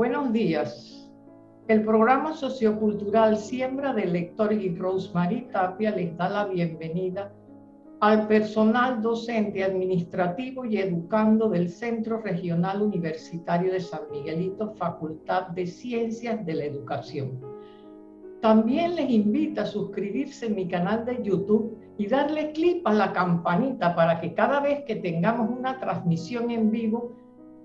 Buenos días. El programa sociocultural Siembra del Lector y Rosemary Tapia les da la bienvenida al personal docente, administrativo y educando del Centro Regional Universitario de San Miguelito, Facultad de Ciencias de la Educación. También les invito a suscribirse en mi canal de YouTube y darle clic a la campanita para que cada vez que tengamos una transmisión en vivo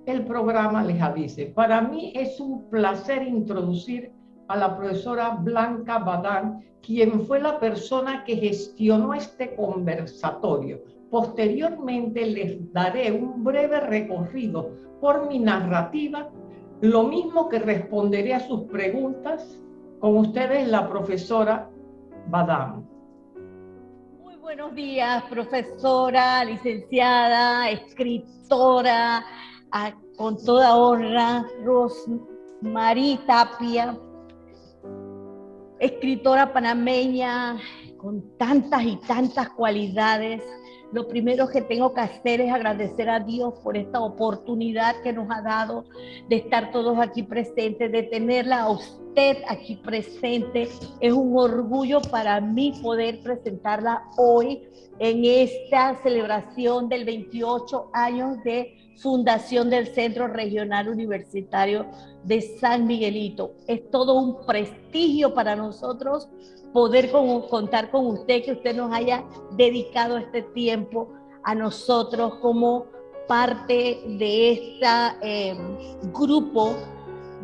el programa les avise. Para mí es un placer introducir a la profesora Blanca Badán, quien fue la persona que gestionó este conversatorio. Posteriormente les daré un breve recorrido por mi narrativa, lo mismo que responderé a sus preguntas con ustedes la profesora Badán. Muy buenos días, profesora, licenciada, escritora, con toda honra, Rosmarie Tapia, escritora panameña con tantas y tantas cualidades. Lo primero que tengo que hacer es agradecer a Dios por esta oportunidad que nos ha dado de estar todos aquí presentes, de tenerla a usted aquí presente. Es un orgullo para mí poder presentarla hoy en esta celebración del 28 años de fundación del Centro Regional Universitario de San Miguelito. Es todo un prestigio para nosotros poder contar con usted, que usted nos haya dedicado este tiempo a nosotros como parte de este grupo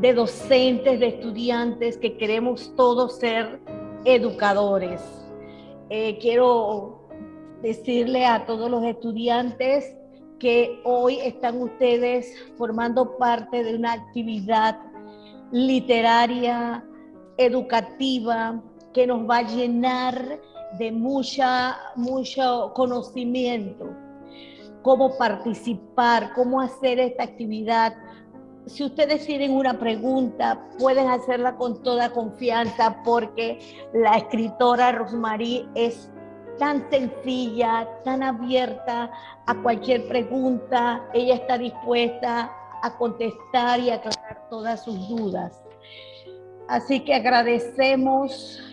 de docentes, de estudiantes que queremos todos ser educadores. Eh, quiero decirle a todos los estudiantes que hoy están ustedes formando parte de una actividad literaria, educativa, que nos va a llenar de mucha, mucho conocimiento. Cómo participar, cómo hacer esta actividad. Si ustedes tienen una pregunta, pueden hacerla con toda confianza porque la escritora Rosmarie es tan sencilla, tan abierta a cualquier pregunta. Ella está dispuesta a contestar y aclarar todas sus dudas. Así que agradecemos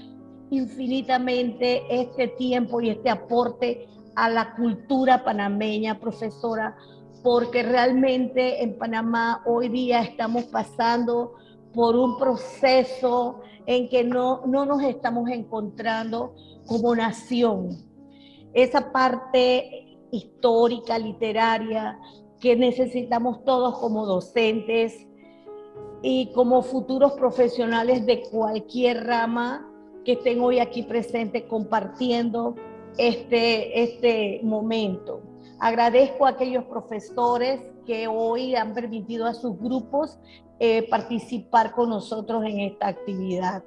infinitamente este tiempo y este aporte a la cultura panameña, profesora, porque realmente en Panamá hoy día estamos pasando por un proceso en que no, no nos estamos encontrando como nación. Esa parte histórica, literaria, que necesitamos todos como docentes y como futuros profesionales de cualquier rama que estén hoy aquí presentes compartiendo este, este momento. Agradezco a aquellos profesores que hoy han permitido a sus grupos eh, participar con nosotros en esta actividad.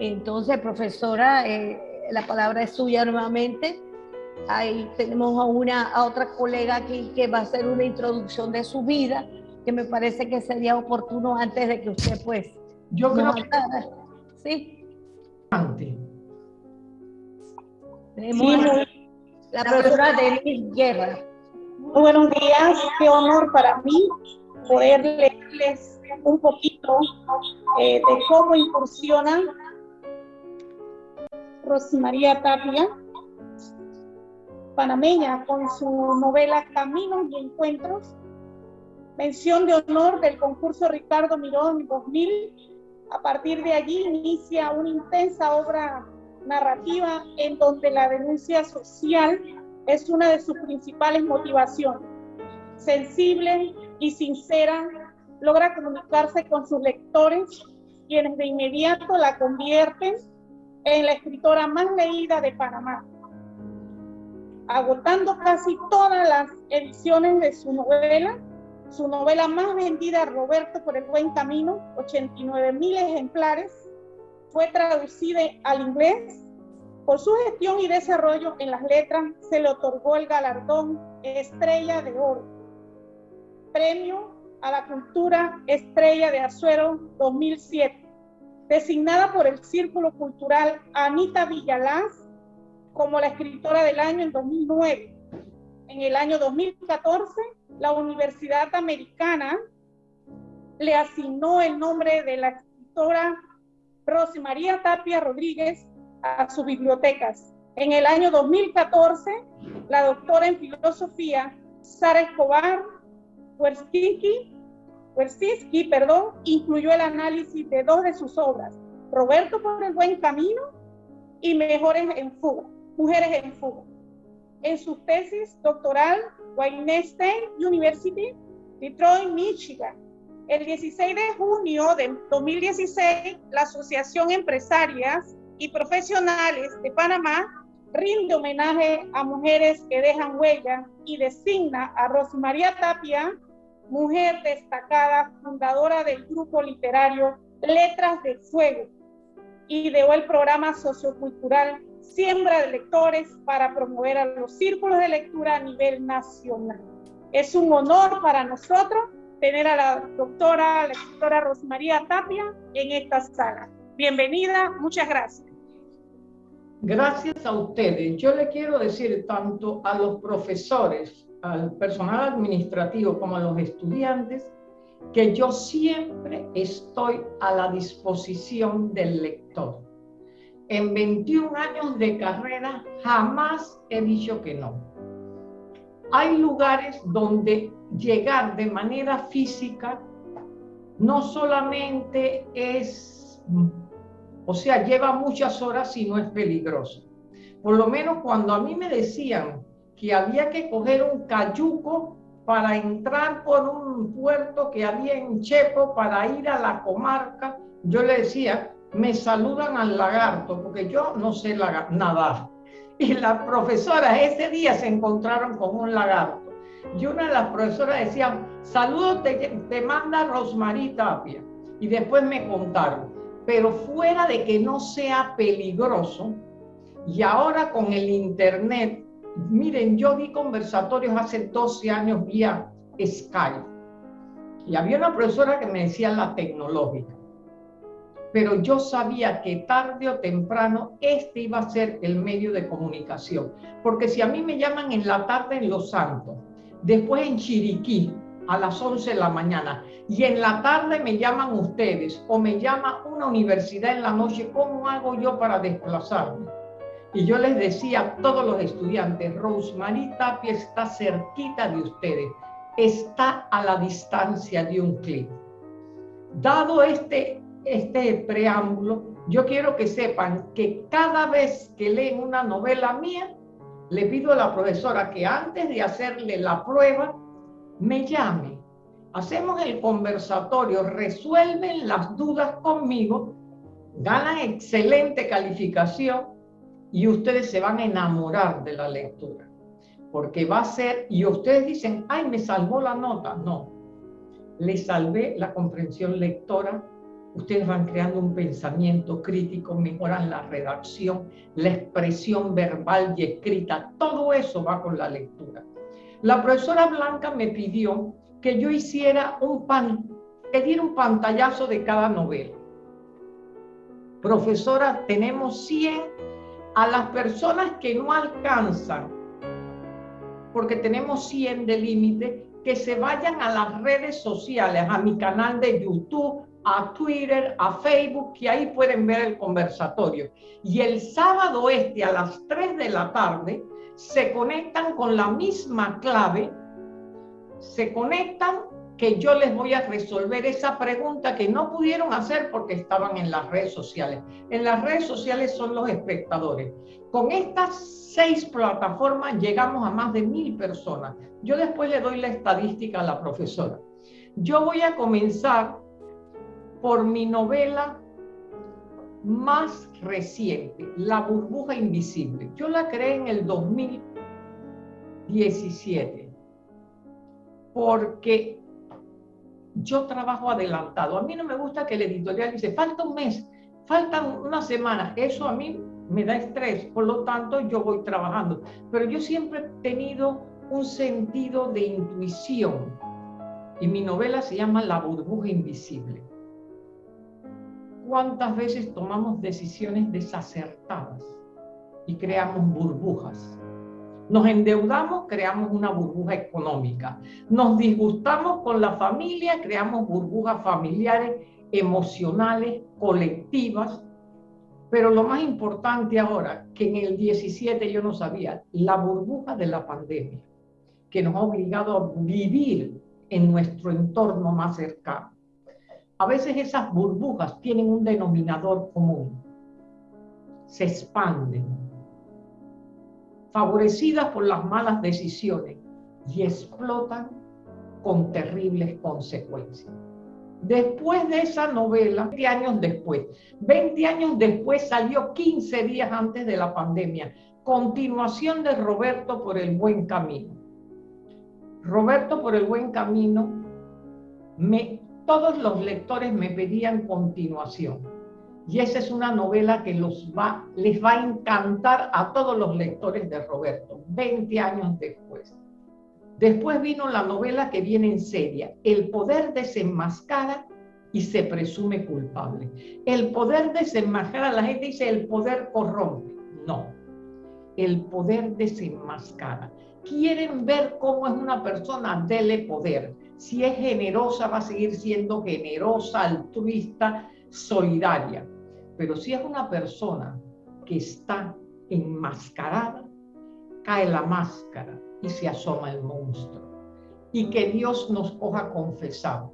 Entonces, profesora, eh, la palabra es suya nuevamente. Ahí tenemos a, una, a otra colega aquí que va a hacer una introducción de su vida, que me parece que sería oportuno antes de que usted pues... Yo creo que... Sí. Tenemos la profesora Denise Guerra. Muy buenos días, qué honor para mí poder leerles un poquito eh, de cómo incursiona Rosmaría Tapia, panameña, con su novela Caminos y Encuentros, mención de honor del concurso Ricardo Mirón 2000. A partir de allí inicia una intensa obra narrativa en donde la denuncia social es una de sus principales motivaciones. Sensible y sincera, logra comunicarse con sus lectores, quienes de inmediato la convierten en la escritora más leída de Panamá, agotando casi todas las ediciones de su novela. Su novela más vendida, Roberto por el Buen Camino, 89 mil ejemplares, fue traducida al inglés. Por su gestión y desarrollo en las letras se le otorgó el galardón Estrella de Oro, premio a la cultura Estrella de Azuero 2007 designada por el Círculo Cultural Anita Villalaz como la escritora del año en 2009. En el año 2014, la Universidad Americana le asignó el nombre de la escritora Rosy María Tapia Rodríguez a sus bibliotecas. En el año 2014, la doctora en filosofía Sara Escobar Wersinski, incluyó el análisis de dos de sus obras, Roberto por el buen camino y Mejores en fuga, Mujeres en fuga. En su tesis doctoral, Wayne State University, Detroit, Michigan, el 16 de junio de 2016, la Asociación Empresarias y Profesionales de Panamá rinde homenaje a mujeres que dejan huella y designa a Rosmaría Tapia, mujer destacada, fundadora del grupo literario Letras de Fuego, ideó el programa sociocultural Siembra de Lectores para promover a los círculos de lectura a nivel nacional. Es un honor para nosotros tener a la doctora, la escritora Rosmaría Tapia en esta sala. Bienvenida, muchas gracias. Gracias a ustedes. Yo le quiero decir tanto a los profesores, al personal administrativo como a los estudiantes, que yo siempre estoy a la disposición del lector. En 21 años de carrera jamás he dicho que no. Hay lugares donde llegar de manera física no solamente es o sea, lleva muchas horas y no es peligroso. Por lo menos cuando a mí me decían que había que coger un cayuco para entrar por un puerto que había en Chepo para ir a la comarca, yo le decía, me saludan al lagarto, porque yo no sé nadar. Y las profesoras ese día se encontraron con un lagarto. Y una de las profesoras decía, saludos te, te manda Rosmarie Tapia. Y después me contaron, pero fuera de que no sea peligroso, y ahora con el Internet, miren, yo di conversatorios hace 12 años vía Skype, y había una profesora que me decía la tecnológica, pero yo sabía que tarde o temprano este iba a ser el medio de comunicación, porque si a mí me llaman en la tarde en Los Santos, después en Chiriquí, a las 11 de la mañana y en la tarde me llaman ustedes o me llama una universidad en la noche, ¿cómo hago yo para desplazarme? Y yo les decía a todos los estudiantes, Rosemary Tapia está cerquita de ustedes, está a la distancia de un clic. Dado este, este preámbulo, yo quiero que sepan que cada vez que leen una novela mía, le pido a la profesora que antes de hacerle la prueba, me llame, hacemos el conversatorio, resuelven las dudas conmigo, ganan excelente calificación y ustedes se van a enamorar de la lectura. Porque va a ser, y ustedes dicen, ay, me salvó la nota. No, les salvé la comprensión lectora. Ustedes van creando un pensamiento crítico, mejoran la redacción, la expresión verbal y escrita. Todo eso va con la lectura. La profesora Blanca me pidió que yo hiciera un pan, que diera un pantallazo de cada novela. Profesora, tenemos 100 a las personas que no alcanzan, porque tenemos 100 de límite, que se vayan a las redes sociales, a mi canal de YouTube, a Twitter, a Facebook, que ahí pueden ver el conversatorio. Y el sábado este a las 3 de la tarde se conectan con la misma clave, se conectan que yo les voy a resolver esa pregunta que no pudieron hacer porque estaban en las redes sociales. En las redes sociales son los espectadores. Con estas seis plataformas llegamos a más de mil personas. Yo después le doy la estadística a la profesora. Yo voy a comenzar por mi novela más reciente, La burbuja invisible. Yo la creé en el 2017 porque yo trabajo adelantado. A mí no me gusta que el editorial dice, falta un mes, faltan una semana. Eso a mí me da estrés, por lo tanto yo voy trabajando. Pero yo siempre he tenido un sentido de intuición y mi novela se llama La burbuja invisible cuántas veces tomamos decisiones desacertadas y creamos burbujas. Nos endeudamos, creamos una burbuja económica. Nos disgustamos con la familia, creamos burbujas familiares, emocionales, colectivas. Pero lo más importante ahora, que en el 17 yo no sabía, la burbuja de la pandemia, que nos ha obligado a vivir en nuestro entorno más cercano. A veces esas burbujas tienen un denominador común. Se expanden, favorecidas por las malas decisiones y explotan con terribles consecuencias. Después de esa novela, 20 años después, 20 años después salió 15 días antes de la pandemia, continuación de Roberto por el buen camino. Roberto por el buen camino, me, todos los lectores me pedían continuación y esa es una novela que les va a encantar a todos los lectores de Roberto, 20 años después. Después vino la novela que viene en serie, El poder desenmascara y se presume culpable. El poder desenmascara, la gente dice el poder corrompe. No, el poder desenmascara. Quieren ver cómo es una persona, dele poder. Si es generosa, va a seguir siendo generosa, altruista, solidaria. Pero si es una persona que está enmascarada, cae la máscara y se asoma el monstruo. Y que Dios nos coja confesado,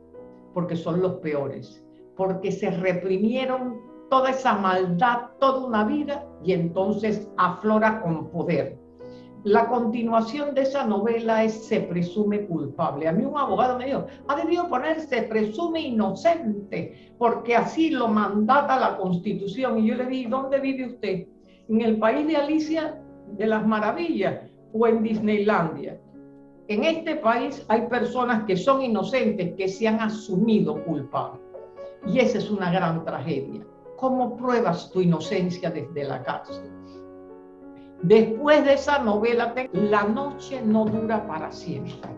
porque son los peores, porque se reprimieron toda esa maldad toda una vida y entonces aflora con poder. La continuación de esa novela es Se presume culpable. A mí un abogado me dijo, ha debido poner Se presume inocente, porque así lo mandata la Constitución. Y yo le dije, ¿dónde vive usted? ¿En el país de Alicia de las Maravillas o en Disneylandia? En este país hay personas que son inocentes, que se han asumido culpables. Y esa es una gran tragedia. ¿Cómo pruebas tu inocencia desde la cárcel? Después de esa novela, La noche no dura para siempre.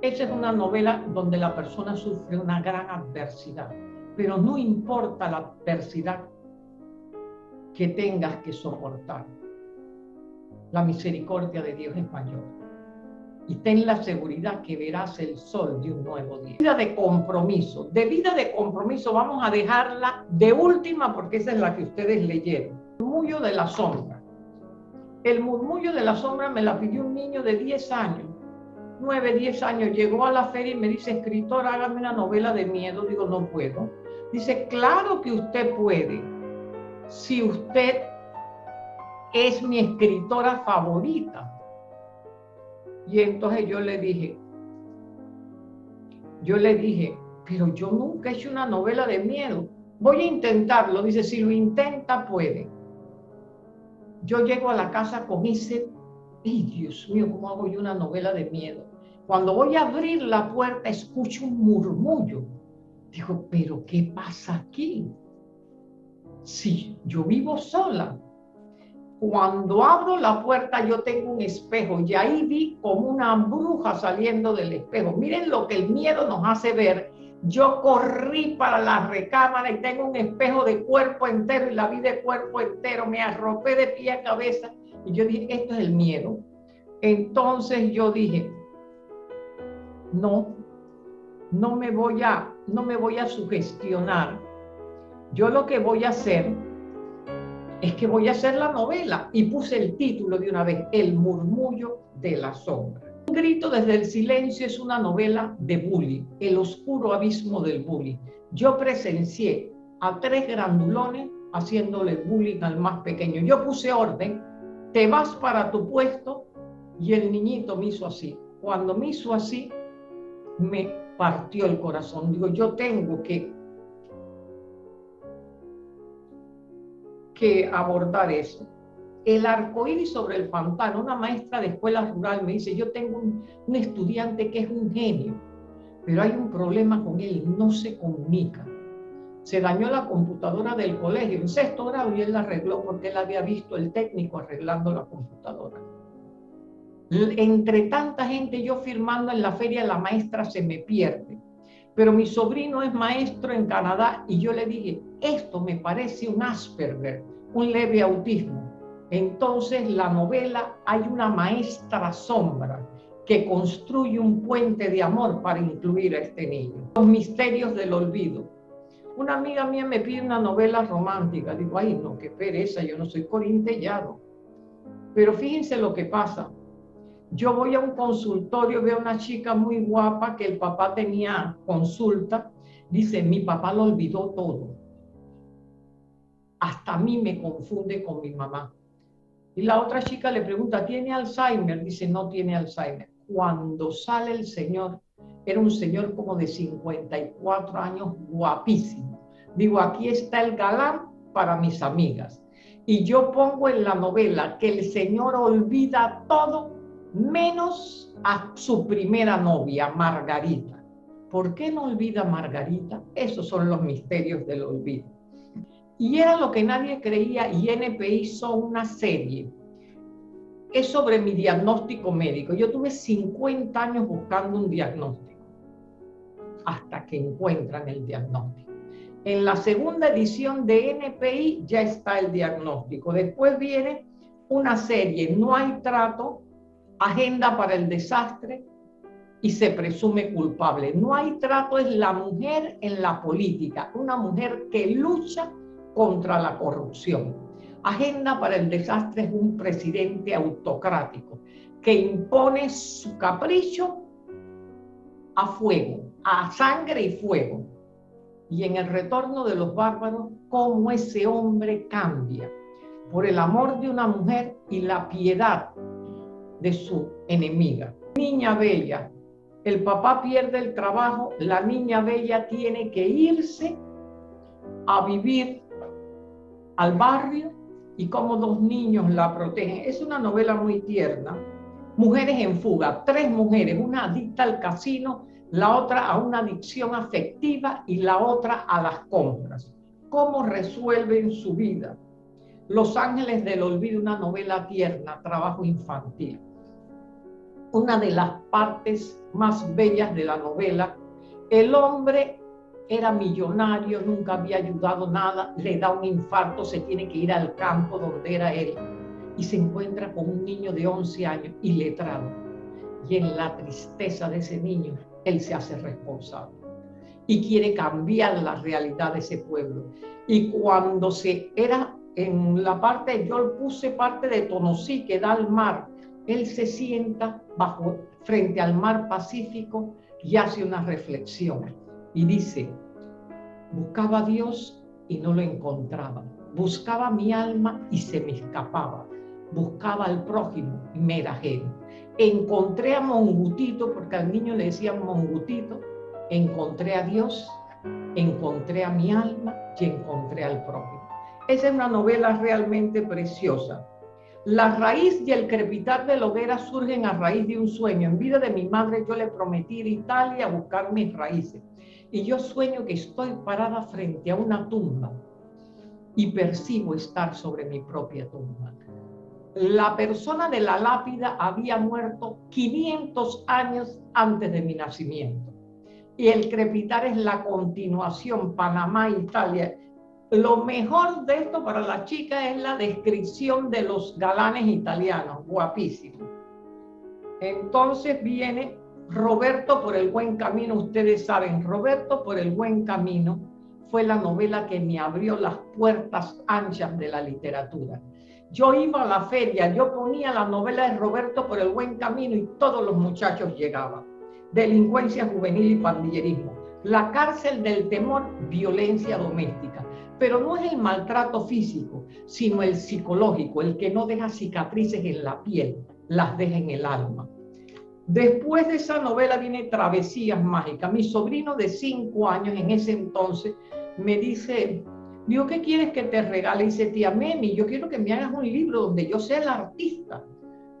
Esa es una novela donde la persona sufre una gran adversidad, pero no importa la adversidad que tengas que soportar. La misericordia de Dios es mayor. Y ten la seguridad que verás el sol de un nuevo día. Vida de compromiso. De vida de compromiso vamos a dejarla de última porque esa es la que ustedes leyeron murmullo de la sombra. El murmullo de la sombra me la pidió un niño de 10 años, 9, 10 años. Llegó a la feria y me dice, escritor, hágame una novela de miedo. Digo, no puedo. Dice, claro que usted puede. Si usted es mi escritora favorita. Y entonces yo le dije, yo le dije, pero yo nunca he hecho una novela de miedo. Voy a intentarlo. Dice, si lo intenta, puede yo llego a la casa con ese, ¡ay, Dios mío, cómo hago yo una novela de miedo! Cuando voy a abrir la puerta, escucho un murmullo. Digo, ¿pero qué pasa aquí? Sí, yo vivo sola. Cuando abro la puerta, yo tengo un espejo y ahí vi como una bruja saliendo del espejo. Miren lo que el miedo nos hace ver yo corrí para la recámara y tengo un espejo de cuerpo entero y la vi de cuerpo entero. Me arropé de pie a cabeza y yo dije, esto es el miedo. Entonces yo dije, no, no me voy a, no me voy a sugestionar. Yo lo que voy a hacer es que voy a hacer la novela y puse el título de una vez, El murmullo de la sombra. Un grito desde el silencio es una novela de bullying, el oscuro abismo del bullying. Yo presencié a tres grandulones haciéndole bullying al más pequeño. Yo puse orden, te vas para tu puesto y el niñito me hizo así. Cuando me hizo así, me partió el corazón. Digo, yo tengo que, que abordar eso el arcoíris sobre el pantano. Una maestra de escuela rural me dice, yo tengo un, estudiante que es un genio, pero hay un problema con él, no se comunica. Se dañó la computadora del colegio en sexto grado y él la arregló porque él había visto el técnico arreglando la computadora. Entre tanta gente yo firmando en la feria, la maestra se me pierde. Pero mi sobrino es maestro en Canadá y yo le dije, esto me parece un Asperger, un leve autismo Entonces la novela hay una maestra sombra que construye un puente de amor para incluir a este niño. Los misterios del olvido. Una amiga mía me pide una novela romántica. Digo, ay, no, qué pereza, yo no soy corintellado. Pero fíjense lo que pasa. Yo voy a un consultorio, veo a una chica muy guapa que el papá tenía consulta. Dice, mi papá lo olvidó todo. Hasta a mí me confunde con mi mamá. Y la otra chica le pregunta, ¿tiene Alzheimer? Dice, no tiene Alzheimer. Cuando sale el señor, era un señor como de 54 años, guapísimo. Digo, aquí está el galán para mis amigas. Y yo pongo en la novela que el señor olvida todo menos a su primera novia, Margarita. ¿Por qué no olvida Margarita? Esos son los misterios del olvido. Y era lo que nadie creía y NP hizo una serie. Es sobre mi diagnóstico médico. Yo tuve 50 años buscando un diagnóstico hasta que encuentran el diagnóstico. En la segunda edición de NPI ya está el diagnóstico. Después viene una serie, no hay trato, agenda para el desastre y se presume culpable. No hay trato, es la mujer en la política, una mujer que lucha contra la corrupción. Agenda para el desastre es un presidente autocrático que impone su capricho a fuego, a sangre y fuego. Y en el retorno de los bárbaros, cómo ese hombre cambia por el amor de una mujer y la piedad de su enemiga. Niña bella, el papá pierde el trabajo, la niña bella tiene que irse a vivir al barrio y como dos niños la protegen. Es una novela muy tierna. Mujeres en fuga, tres mujeres, una adicta al casino, la otra a una adicción afectiva y la otra a las compras. ¿Cómo resuelven su vida? Los Ángeles del Olvido, una novela tierna, trabajo infantil. Una de las partes más bellas de la novela, el hombre era millonario, nunca había ayudado nada, le da un infarto, se tiene que ir al campo donde era él y se encuentra con un niño de 11 años iletrado. Y en la tristeza de ese niño, él se hace responsable y quiere cambiar la realidad de ese pueblo. Y cuando se era en la parte, yo puse parte de Tonosí que da al mar, él se sienta bajo, frente al mar Pacífico y hace una reflexión y dice, buscaba a Dios y no lo encontraba, buscaba mi alma y se me escapaba, buscaba al prójimo y me era ajeno. Encontré a Mongutito, porque al niño le decían Mongutito, encontré a Dios, encontré a mi alma y encontré al prójimo. Esa es una novela realmente preciosa. La raíz y el crepitar de la hoguera surgen a raíz de un sueño. En vida de mi madre yo le prometí ir a Italia a buscar mis raíces y yo sueño que estoy parada frente a una tumba y percibo estar sobre mi propia tumba. La persona de la lápida había muerto 500 años antes de mi nacimiento. Y el crepitar es la continuación, Panamá, Italia. Lo mejor de esto para la chica es la descripción de los galanes italianos, guapísimos. Entonces viene Roberto por el buen camino, ustedes saben, Roberto por el buen camino fue la novela que me abrió las puertas anchas de la literatura. Yo iba a la feria, yo ponía la novela de Roberto por el buen camino y todos los muchachos llegaban. Delincuencia juvenil y pandillerismo. La cárcel del temor, violencia doméstica. Pero no es el maltrato físico, sino el psicológico, el que no deja cicatrices en la piel, las deja en el alma. Después de esa novela viene Travesías Mágicas. Mi sobrino de cinco años en ese entonces me dice, digo, ¿qué quieres que te regale? Y dice, tía Memi, yo quiero que me hagas un libro donde yo sea el artista,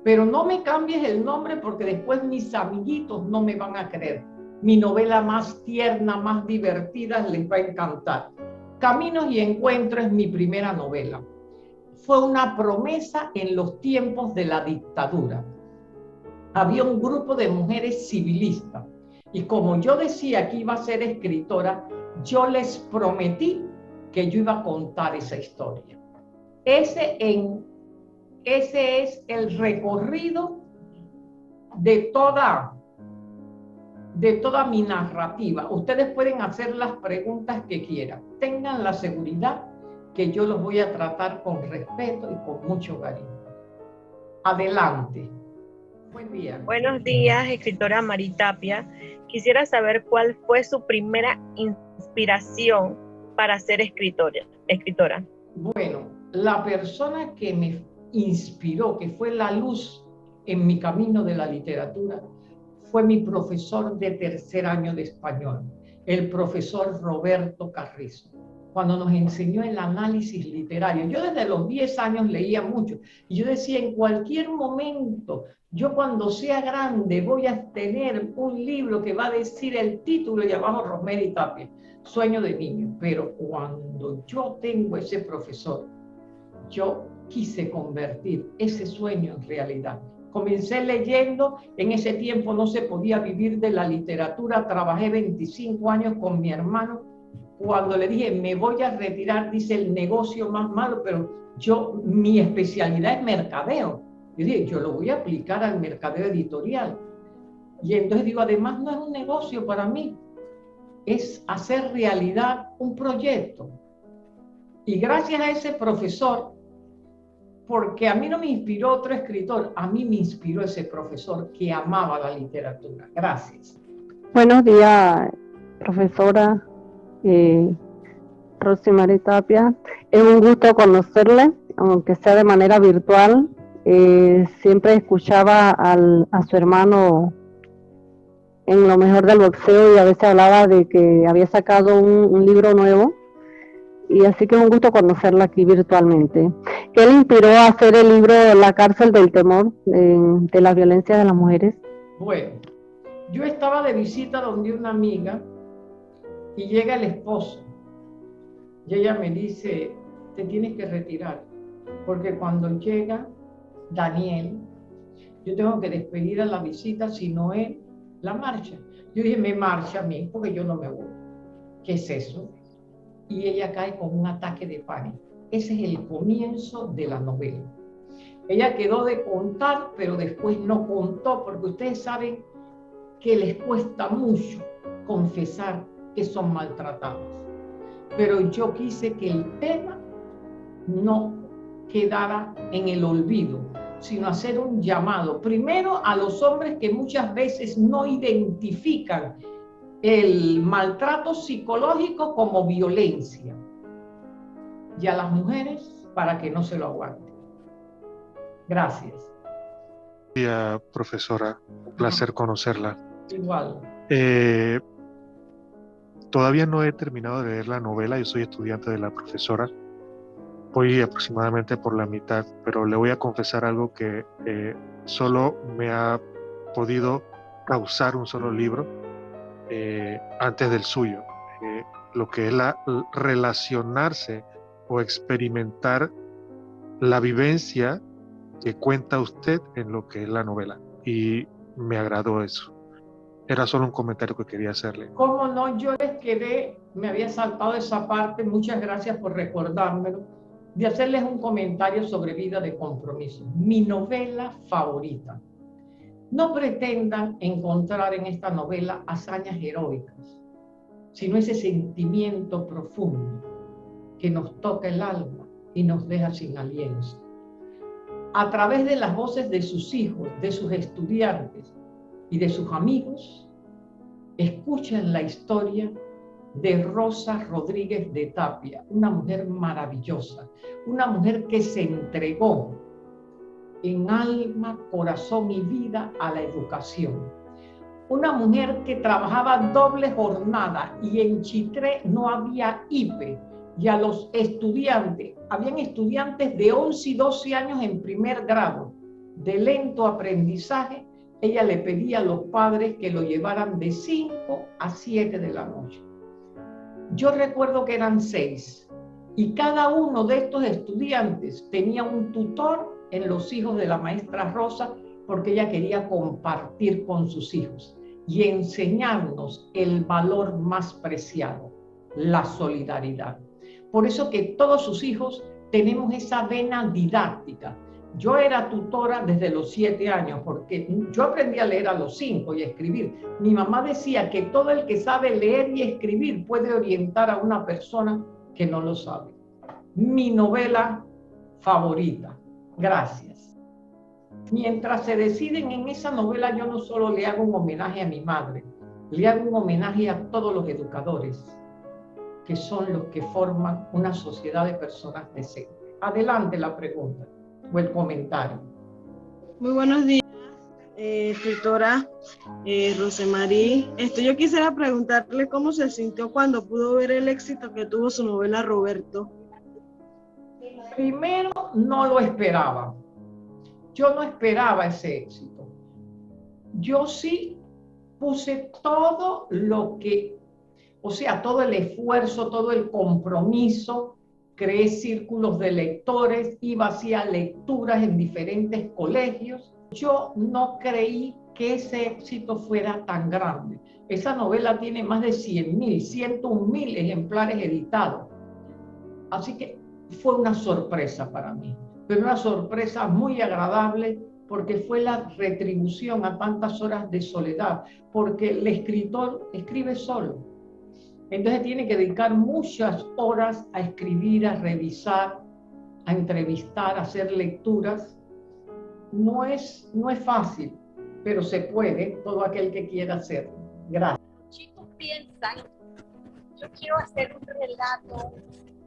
pero no me cambies el nombre porque después mis amiguitos no me van a creer. Mi novela más tierna, más divertida les va a encantar. Caminos y Encuentros es mi primera novela. Fue una promesa en los tiempos de la dictadura había un grupo de mujeres civilistas. Y como yo decía que iba a ser escritora, yo les prometí que yo iba a contar esa historia. Ese en ese es el recorrido de toda de toda mi narrativa. Ustedes pueden hacer las preguntas que quieran. Tengan la seguridad que yo los voy a tratar con respeto y con mucho cariño. Adelante. Buen día. Buenos días, escritora Maritapia. Quisiera saber cuál fue su primera inspiración para ser escritora. escritora. Bueno, la persona que me inspiró, que fue la luz en mi camino de la literatura, fue mi profesor de tercer año de español, el profesor Roberto Carrizo, cuando nos enseñó el análisis literario. Yo desde los 10 años leía mucho y yo decía, en cualquier momento, yo cuando sea grande voy a tener un libro que va a decir el título y abajo Rosemary Tapia, sueño de niño. Pero cuando yo tengo ese profesor, yo quise convertir ese sueño en realidad. Comencé leyendo, en ese tiempo no se podía vivir de la literatura, trabajé 25 años con mi hermano. Cuando le dije, me voy a retirar, dice el negocio más malo, pero yo, mi especialidad es mercadeo. Yo dije, yo lo voy a aplicar al mercadeo editorial. Y entonces digo, además no es un negocio para mí, es hacer realidad un proyecto. Y gracias a ese profesor, porque a mí no me inspiró otro escritor, a mí me inspiró ese profesor que amaba la literatura. Gracias. Buenos días, profesora eh, Rosemary Tapia. Es un gusto conocerle, aunque sea de manera virtual. Eh, siempre escuchaba a su hermano en lo mejor del boxeo y a veces hablaba de que había sacado un libro nuevo y así que es un gusto conocerla aquí virtualmente. ¿Qué le inspiró a hacer el libro La cárcel del temor de la violencia de las mujeres? Bueno, yo estaba de visita donde una amiga y llega el esposo y ella me dice, te tienes que retirar, porque cuando llega Daniel, yo tengo que despedir a la visita, si no es la marcha. Yo dije, me marcha a mí, porque yo no me voy. ¿Qué es eso? y ella cae con un ataque de pánico. Ese es el comienzo de la novela. Ella quedó de contar, pero después no contó, porque ustedes saben que les cuesta mucho confesar que son maltratadas. Pero yo quise que el tema no quedara en el olvido, sino hacer un llamado, primero a los hombres que muchas veces no identifican el maltrato psicológico como violencia y a las mujeres para que no se lo aguanten. Gracias. Día, profesora, un placer conocerla. Igual. Eh, todavía no he terminado de leer la novela, yo soy estudiante de la profesora. Voy aproximadamente por la mitad, pero le voy a confesar algo que eh, solo me ha podido causar un solo libro eh, antes del suyo, eh, lo que es la, relacionarse o experimentar la vivencia que cuenta usted en lo que es la novela. Y me agradó eso. Era solo un comentario que quería hacerle. ¿Cómo no? Yo les quedé, me había saltado esa parte, muchas gracias por recordármelo, de hacerles un comentario sobre vida de compromiso. Mi novela favorita. No pretendan encontrar en esta novela hazañas heroicas, sino ese sentimiento profundo que nos toca el alma y nos deja sin aliento. A través de las voces de sus hijos, de sus estudiantes y de sus amigos, escuchen la historia de Rosa Rodríguez de Tapia, una mujer maravillosa, una mujer que se entregó en alma, corazón y vida a la educación. Una mujer que trabajaba doble jornada y en Chitré no había IPE y a los estudiantes, habían estudiantes de 11 y 12 años en primer grado, de lento aprendizaje, ella le pedía a los padres que lo llevaran de 5 a 7 de la noche. Yo recuerdo que eran seis y cada uno de estos estudiantes tenía un tutor en los hijos de la maestra Rosa porque ella quería compartir con sus hijos y enseñarnos el valor más preciado, la solidaridad. Por eso que todos sus hijos tenemos esa vena didáctica Yo era tutora desde los siete años porque yo aprendí a leer a los cinco y a escribir. Mi mamá decía que todo el que sabe leer y escribir puede orientar a una persona que no lo sabe. Mi novela favorita. Gracias. Mientras se deciden en esa novela, yo no solo le hago un homenaje a mi madre, le hago un homenaje a todos los educadores, que son los que forman una sociedad de personas decentes. Adelante la pregunta o el comentario. Muy buenos días, eh, escritora eh, Rosemarí. Esto, yo quisiera preguntarle cómo se sintió cuando pudo ver el éxito que tuvo su novela Roberto. Primero, no lo esperaba. Yo no esperaba ese éxito. Yo sí puse todo lo que, o sea, todo el esfuerzo, todo el compromiso creé círculos de lectores, iba hacia lecturas en diferentes colegios. Yo no creí que ese éxito fuera tan grande. Esa novela tiene más de 100 mil, 101 mil ejemplares editados. Así que fue una sorpresa para mí, pero una sorpresa muy agradable porque fue la retribución a tantas horas de soledad, porque el escritor escribe solo entonces tiene que dedicar muchas horas a escribir, a revisar, a entrevistar, a hacer lecturas. No es, no es fácil, pero se puede, todo aquel que quiera hacerlo. Gracias. Los chicos piensan, yo quiero hacer un relato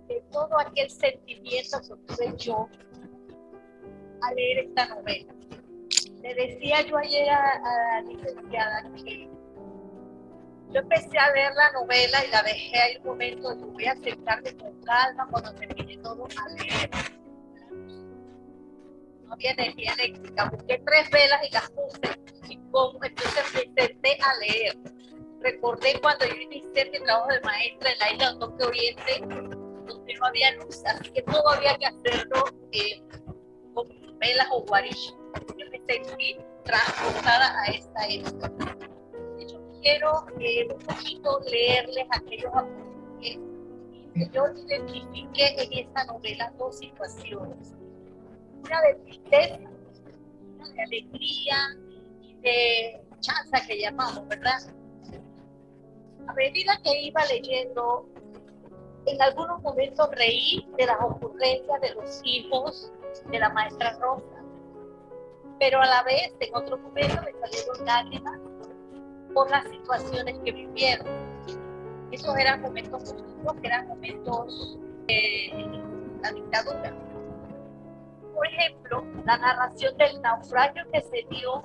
de todo aquel sentimiento que tuve yo al leer esta novela. Le decía yo ayer a, a la licenciada que yo empecé a ver la novela y la dejé ahí un momento, yo voy a sentarme con calma cuando termine todo a leer. No había energía eléctrica, busqué tres velas y las puse y como, entonces me senté a leer. Recordé cuando yo inicié mi trabajo de maestra en la isla de Toque Oriente, donde no había luz, así que todo había que hacerlo eh, con velas o guarillas. Yo me sentí transportada a esta época quiero eh, un poquito leerles aquellos apuntes que yo identifiqué en esta novela dos situaciones. Una de tristeza, una de alegría y de chanza que llamamos, ¿verdad? A medida que iba leyendo, en algunos momentos reí de las ocurrencias de los hijos de la maestra Rosa, pero a la vez en otros momentos me salieron lágrimas por las situaciones que vivieron. Esos eran momentos positivos, que eran momentos de la dictadura. Por ejemplo, la narración del naufragio que se dio,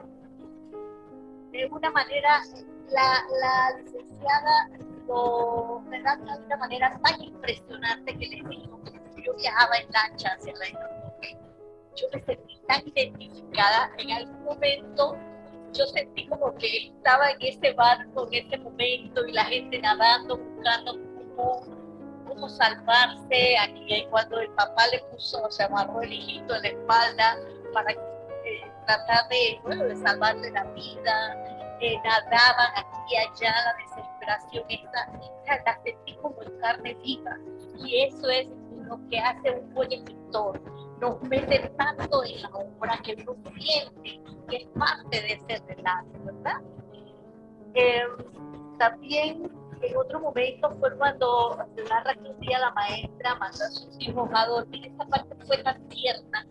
de una manera, la, la licenciada lo redacta de una manera tan impresionante que les digo, yo viajaba en lancha hacia la isla. Yo me sentí tan identificada en algún momento yo sentí como que estaba en ese barco en ese momento y la gente nadando, buscando cómo, cómo salvarse. Aquí cuando el papá le puso, se amarró el hijito en la espalda para eh, tratar de, bueno, salvarle la vida. Eh, nadaban aquí y allá, la desesperación esta, la sentí como en carne viva. Y eso es lo que hace un buen escritor nos mete tanto en la obra que uno siente que es parte de ese relato, ¿verdad? Em, también en otro momento fue cuando narra que un día la maestra mandó a sus hijos a dormir, esa parte fue tan tierna,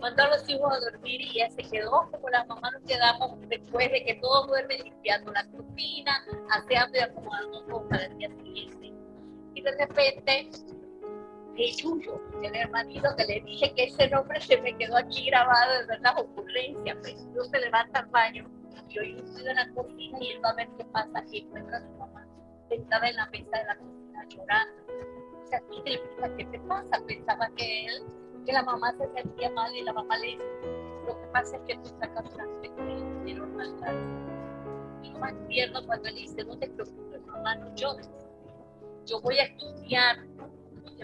mandó a los hijos a dormir y ella se quedó como las mamás nos quedamos después de que todos duermen limpiando la cocina, aseando y acomodando para el día siguiente. Y de repente el Yuyo, el hermanito que le dije que ese nombre se me quedó aquí grabado de verdad ocurrencia, pues no se levanta al baño y hoy estoy en la cocina y él va a ver qué pasa y encuentra a su mamá sentada en la mesa de la cocina llorando. O sea, ¿qué te pasa? Pensaba que él, que la mamá se sentía mal y la mamá le dice, lo que pasa es que tú sacas una de normalidad. Y lo más tierno cuando él dice, no te preocupes, mamá, no. Yo voy a estudiar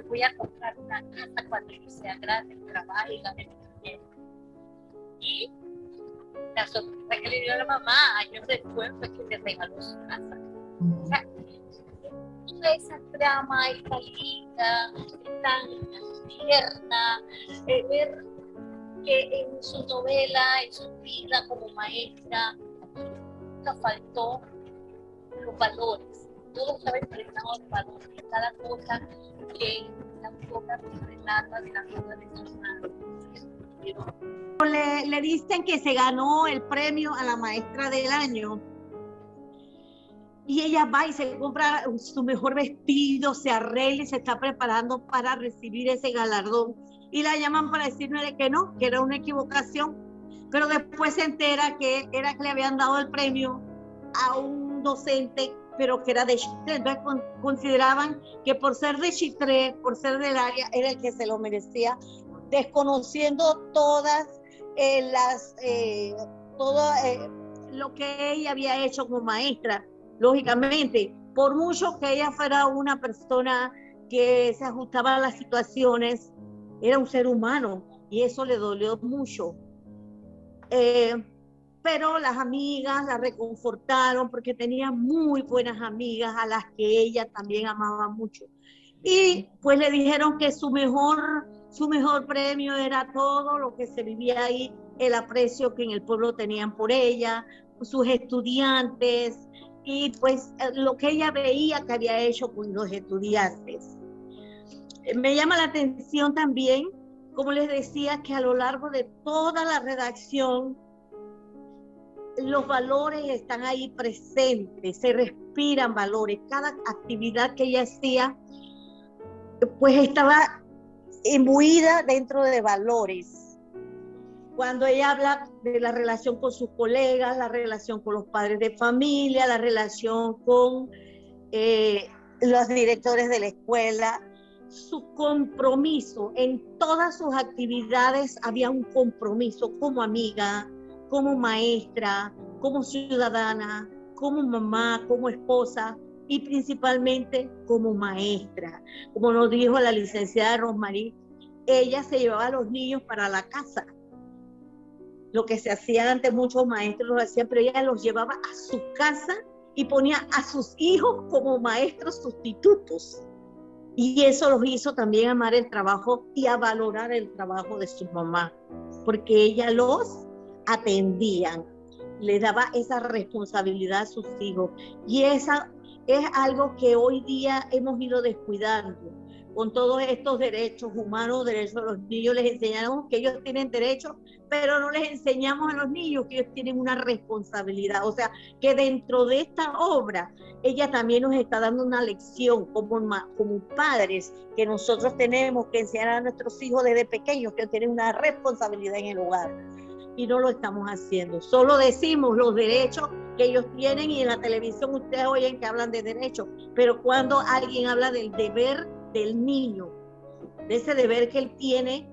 voy a comprar una casa cuando yo sea grande, trabaje y gane dinero. Y la sorpresa que le dio a la mamá años después fue que le regaló su casa. O sea, toda esa trama, esta linda, tan tierna, ver que en su novela, en su vida como maestra, nunca faltó los valores. Todo estaba impregnado de valores. Cada cosa que la boca relata de la vida de su le, le dicen que se ganó el premio a la maestra del año y ella va y se compra su mejor vestido, se arregla y se está preparando para recibir ese galardón. Y la llaman para decirle que no, que era una equivocación. Pero después se entera que era que le habían dado el premio a un docente, pero que era de Chitré. Entonces consideraban que por ser de Chitré, por ser del área, era el que se lo merecía, desconociendo todas eh, las, eh, todo eh, lo que ella había hecho como maestra lógicamente, por mucho que ella fuera una persona que se ajustaba a las situaciones, era un ser humano y eso le dolió mucho. Eh, pero las amigas la reconfortaron porque tenía muy buenas amigas a las que ella también amaba mucho. Y pues le dijeron que su mejor, su mejor premio era todo lo que se vivía ahí, el aprecio que en el pueblo tenían por ella, sus estudiantes, y pues lo que ella veía que había hecho con los estudiantes. Me llama la atención también, como les decía, que a lo largo de toda la redacción los valores están ahí presentes, se respiran valores. Cada actividad que ella hacía, pues estaba imbuida dentro de valores cuando ella habla de la relación con sus colegas, la relación con los padres de familia, la relación con eh, los directores de la escuela, su compromiso en todas sus actividades había un compromiso como amiga, como maestra, como ciudadana, como mamá, como esposa y principalmente como maestra. Como nos dijo la licenciada Rosmarie, ella se llevaba a los niños para la casa lo que se hacía antes, muchos maestros lo hacían, pero ella los llevaba a su casa y ponía a sus hijos como maestros sustitutos. Y eso los hizo también amar el trabajo y a valorar el trabajo de su mamá, porque ella los atendía, le daba esa responsabilidad a sus hijos. Y esa es algo que hoy día hemos ido descuidando con todos estos derechos humanos, derechos de los niños, les enseñamos que ellos tienen derechos, pero no les enseñamos a los niños que ellos tienen una responsabilidad. O sea, que dentro de esta obra, ella también nos está dando una lección como, como padres, que nosotros tenemos que enseñar a nuestros hijos desde pequeños que tienen una responsabilidad en el hogar. Y no lo estamos haciendo. Solo decimos los derechos que ellos tienen y en la televisión ustedes oyen que hablan de derechos, pero cuando alguien habla del deber del niño, de ese deber que él tiene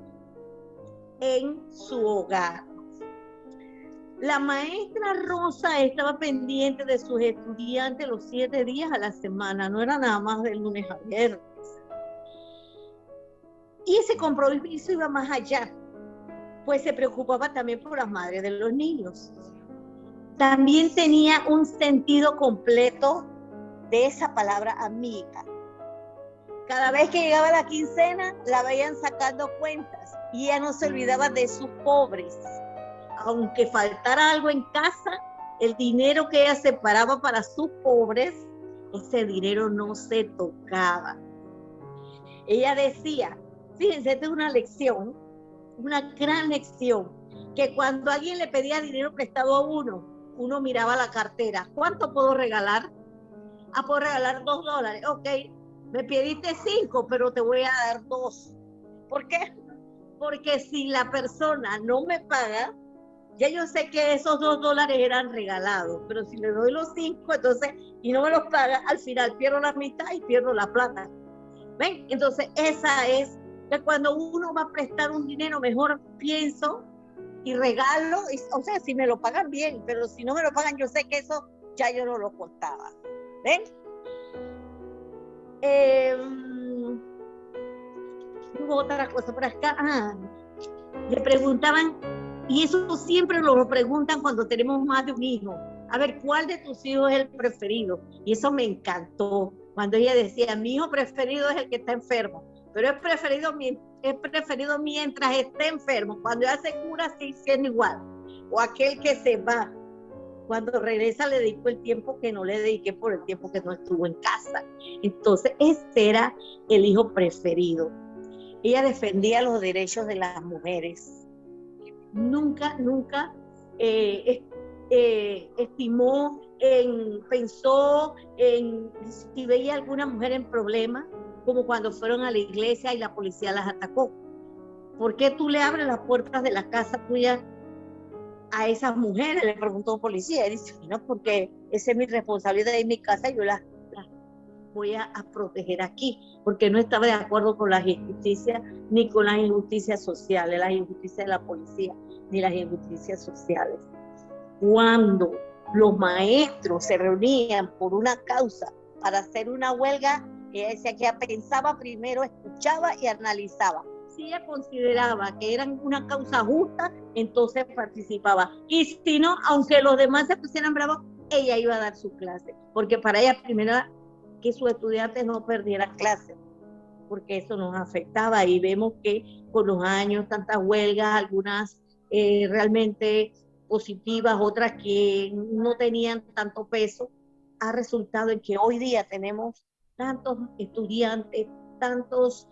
en su hogar. La maestra Rosa estaba pendiente de sus estudiantes los siete días a la semana, no era nada más del lunes a viernes. Y ese compromiso iba más allá, pues se preocupaba también por las madres de los niños. También tenía un sentido completo de esa palabra amiga. Cada vez que llegaba la quincena, la veían sacando cuentas y ella no se olvidaba de sus pobres. Aunque faltara algo en casa, el dinero que ella separaba para sus pobres, ese dinero no se tocaba. Ella decía, fíjense, esta es una lección, una gran lección, que cuando alguien le pedía dinero prestado a uno, uno miraba la cartera, ¿cuánto puedo regalar? Ah, puedo regalar dos dólares, ok, me pediste cinco, pero te voy a dar dos. ¿Por qué? Porque si la persona no me paga, ya yo sé que esos dos dólares eran regalados, pero si le doy los cinco, entonces, y no me los paga, al final pierdo la mitad y pierdo la plata. ¿Ven? Entonces, esa es cuando uno va a prestar un dinero, mejor pienso y regalo, o sea, si me lo pagan bien, pero si no me lo pagan, yo sé que eso ya yo no lo contaba. ¿Ven? Eh, hubo otra cosa por acá. Ah, le preguntaban, y eso siempre lo preguntan cuando tenemos más de un hijo. A ver, ¿cuál de tus hijos es el preferido? Y eso me encantó. Cuando ella decía, mi hijo preferido es el que está enfermo, pero es preferido es preferido mientras esté enfermo. Cuando ya se cura, sí, siendo igual. O aquel que se va. Cuando regresa le dedico el tiempo que no le dediqué por el tiempo que no estuvo en casa. Entonces, este era el hijo preferido. Ella defendía los derechos de las mujeres. Nunca, nunca eh, eh, estimó, en, pensó en si veía alguna mujer en problema, como cuando fueron a la iglesia y la policía las atacó. ¿Por qué tú le abres las puertas de la casa tuya a esas mujeres? Le preguntó un policía. Y dice, no, porque esa es mi responsabilidad en mi casa yo las, voy a, proteger aquí, porque no estaba de acuerdo con las injusticias ni con las injusticias sociales, las injusticias de la policía, ni las injusticias sociales. Cuando los maestros se reunían por una causa para hacer una huelga, ella decía que ella pensaba primero, escuchaba y analizaba. Si ella consideraba que eran una causa justa, entonces participaba. Y si no, aunque los demás se pusieran bravos, ella iba a dar su clase. Porque para ella primero que sus estudiantes no perdieran clase, porque eso nos afectaba. Y vemos que con los años, tantas huelgas, algunas eh, realmente positivas, otras que no tenían tanto peso, ha resultado en que hoy día tenemos tantos estudiantes, tantos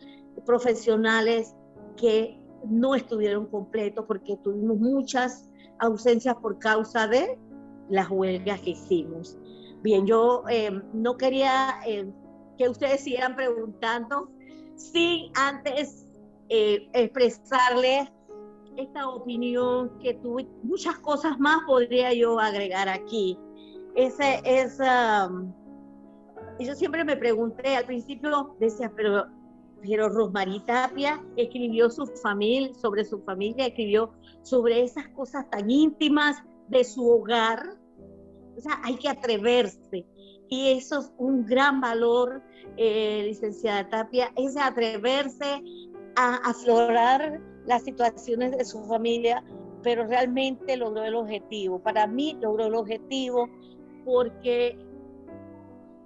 profesionales que no estuvieron completos porque tuvimos muchas ausencias por causa de las huelgas que hicimos. Bien, yo eh, no quería eh, que ustedes siguieran preguntando sin antes eh, expresarles esta opinión que tuve. Muchas cosas más podría yo agregar aquí. Ese es... Um, yo siempre me pregunté, al principio decía, pero, pero Rosmarie Tapia escribió su familia, sobre su familia, escribió sobre esas cosas tan íntimas de su hogar. O sea, hay que atreverse. Y eso es un gran valor, eh, licenciada Tapia, es atreverse a aflorar las situaciones de su familia, pero realmente logró el objetivo. Para mí logró el objetivo porque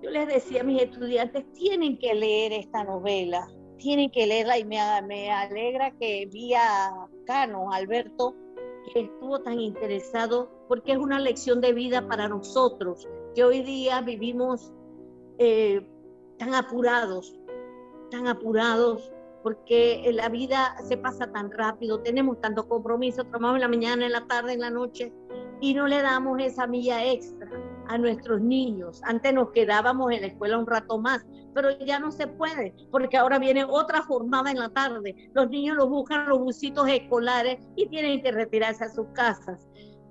yo les decía a mis estudiantes, tienen que leer esta novela, tienen que leerla y me, alegra que vi a Cano, Alberto, que estuvo tan interesado, porque es una lección de vida para nosotros, que hoy día vivimos eh, tan apurados, tan apurados, porque la vida se pasa tan rápido, tenemos tanto compromiso, trabajamos en la mañana, en la tarde, en la noche, y no le damos esa milla extra a nuestros niños. Antes nos quedábamos en la escuela un rato más, pero ya no se puede, porque ahora viene otra jornada en la tarde. Los niños los buscan los busitos escolares y tienen que retirarse a sus casas.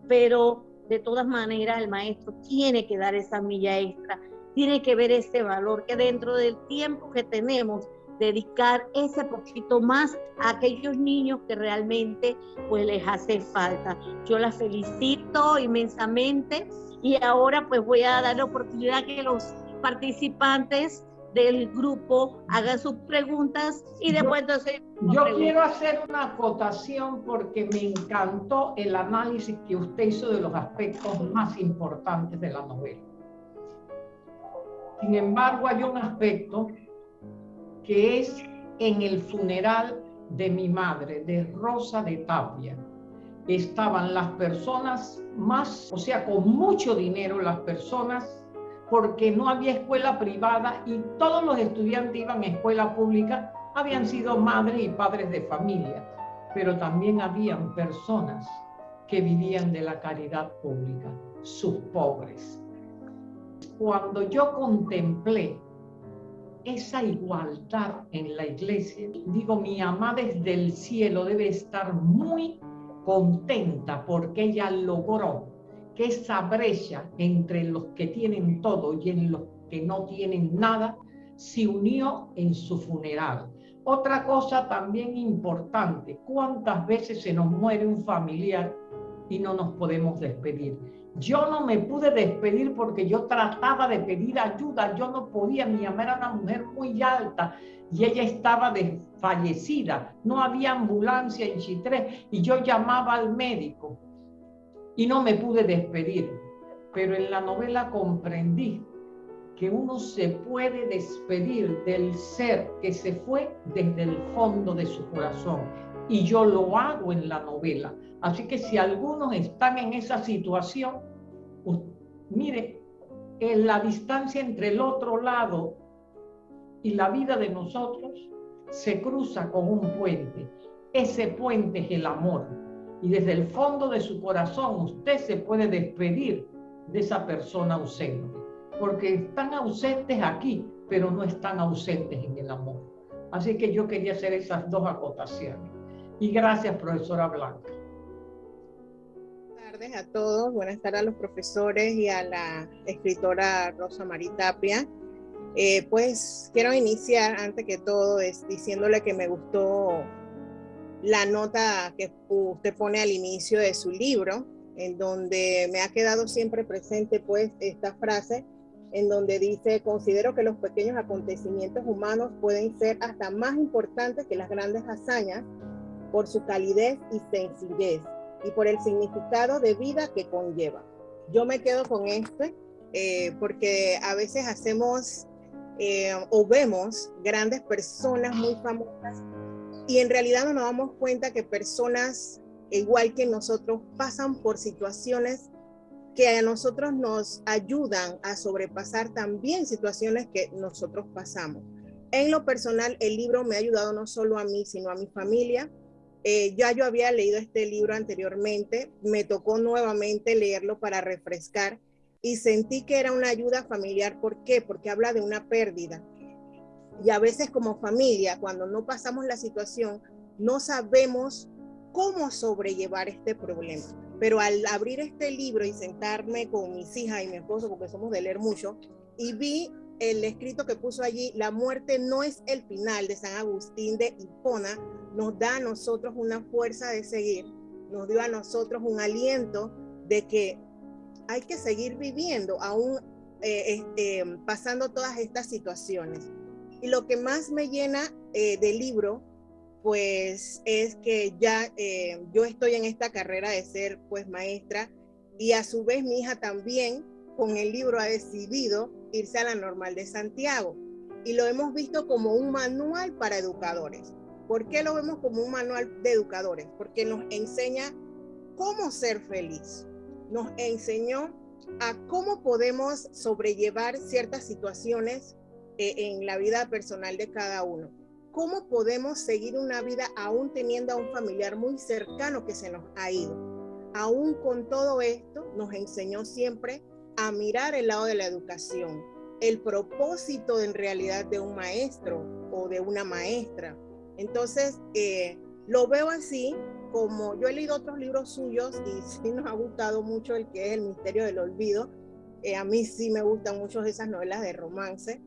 Pero de todas maneras el maestro tiene que dar esa milla extra, tiene que ver ese valor que dentro del tiempo que tenemos dedicar ese poquito más a aquellos niños que realmente pues les hace falta. Yo la felicito inmensamente y ahora pues voy a dar la oportunidad que los participantes del grupo hagan sus preguntas y después entonces... Yo quiero hacer una acotación porque me encantó el análisis que usted hizo de los aspectos más importantes de la novela. Sin embargo, hay un aspecto que es en el funeral de mi madre, de Rosa de Tapia estaban las personas más, o sea, con mucho dinero, las personas, porque no había escuela privada y todos los estudiantes iban a escuela pública, habían sido madres y padres de familia, pero también habían personas que vivían de la caridad pública, sus pobres. Cuando yo contemplé esa igualdad en la iglesia, digo, mi amada desde el cielo debe estar muy contenta porque ella logró que esa brecha entre los que tienen todo y en los que no tienen nada se unió en su funeral. Otra cosa también importante, ¿cuántas veces se nos muere un familiar y no nos podemos despedir? Yo no me pude despedir porque yo trataba de pedir ayuda, yo no podía, mi mamá era una mujer muy alta y ella estaba desfallecida, no había ambulancia en Chitré y yo llamaba al médico y no me pude despedir. Pero en la novela comprendí que uno se puede despedir del ser que se fue desde el fondo de su corazón. Y yo lo hago en la novela. Así que si algunos están en esa situación, mire, en la distancia entre el otro lado y la vida de nosotros se cruza con un puente. Ese puente es el amor. Y desde el fondo de su corazón usted se puede despedir de esa persona ausente. Porque están ausentes aquí, pero no están ausentes en el amor. Así que yo quería hacer esas dos acotaciones. Y gracias, profesora Blanca. Tardes a todos. Buenas tardes a los profesores y a la escritora Rosa Maritapia. Eh, pues quiero iniciar antes que todo es diciéndole que me gustó la nota que usted pone al inicio de su libro, en donde me ha quedado siempre presente pues esta frase en donde dice, considero que los pequeños acontecimientos humanos pueden ser hasta más importantes que las grandes hazañas por su calidez y sencillez y por el significado de vida que conlleva. Yo me quedo con este eh, porque a veces hacemos eh, o vemos grandes personas muy famosas y en realidad no nos damos cuenta que personas igual que nosotros pasan por situaciones que a nosotros nos ayudan a sobrepasar también situaciones que nosotros pasamos. En lo personal, el libro me ha ayudado no solo a mí, sino a mi familia. Eh, ya yo había leído este libro anteriormente, me tocó nuevamente leerlo para refrescar y sentí que era una ayuda familiar. ¿Por qué? Porque habla de una pérdida. Y a veces como familia, cuando no pasamos la situación, no sabemos cómo sobrellevar este problema. Pero al abrir este libro y sentarme con mis hijas y mi esposo, porque somos de leer mucho, y vi el escrito que puso allí, la muerte no es el final de San Agustín de Hipona, nos da a nosotros una fuerza de seguir, nos dio a nosotros un aliento de que hay que seguir viviendo, aún eh, este, pasando todas estas situaciones. Y lo que más me llena eh, del libro, pues es que ya eh, yo estoy en esta carrera de ser pues maestra y a su vez mi hija también con el libro ha decidido irse a la normal de Santiago y lo hemos visto como un manual para educadores. ¿Por qué lo vemos como un manual de educadores? Porque nos enseña cómo ser feliz, nos enseñó a cómo podemos sobrellevar ciertas situaciones eh, en la vida personal de cada uno. ¿Cómo podemos seguir una vida aún teniendo a un familiar muy cercano que se nos ha ido? Aún con todo esto, nos enseñó siempre a mirar el lado de la educación, el propósito en realidad de un maestro o de una maestra. Entonces, eh, lo veo así como yo he leído otros libros suyos y sí nos ha gustado mucho el que es El Misterio del Olvido. Eh, a mí sí me gustan mucho esas novelas de romance,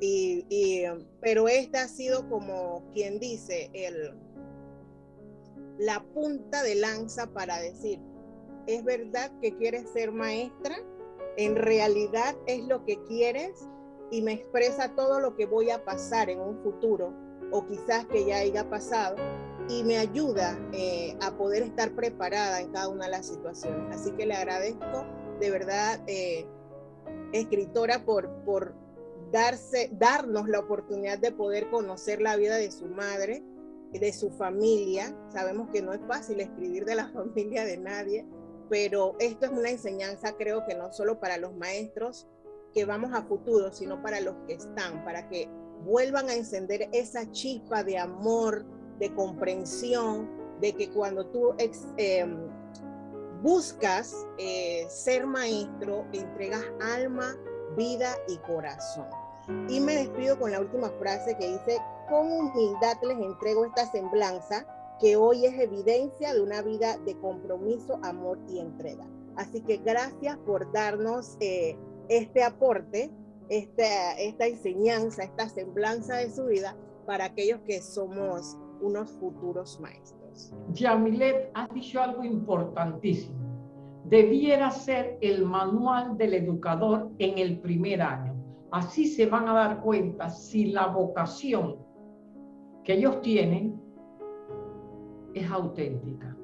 y, pero esta ha sido como quien dice el, la punta de lanza para decir, ¿es verdad que quieres ser maestra? ¿En realidad es lo que quieres? Y me expresa todo lo que voy a pasar en un futuro o quizás que ya haya pasado y me ayuda eh, a poder estar preparada en cada una de las situaciones. Así que le agradezco de verdad, eh, escritora, por, por darse, darnos la oportunidad de poder conocer la vida de su madre, de su familia. Sabemos que no es fácil escribir de la familia de nadie, pero esto es una enseñanza, creo que no solo para los maestros que vamos a futuro, sino para los que están, para que vuelvan a encender esa chispa de amor, de comprensión, de que cuando tú em, buscas eh, ser maestro, entregas alma, vida y corazón. Y me despido con la última frase que dice, con humildad les entrego esta semblanza que hoy es evidencia de una vida de compromiso, amor y entrega. Así que gracias por darnos eh, este aporte, esta, esta enseñanza, esta semblanza de su vida para aquellos que somos unos futuros maestros. Yamilet, has dicho algo importantísimo. Debiera ser el manual del educador en el primer año. Así se van a dar cuenta si la vocación que ellos tienen es auténtica.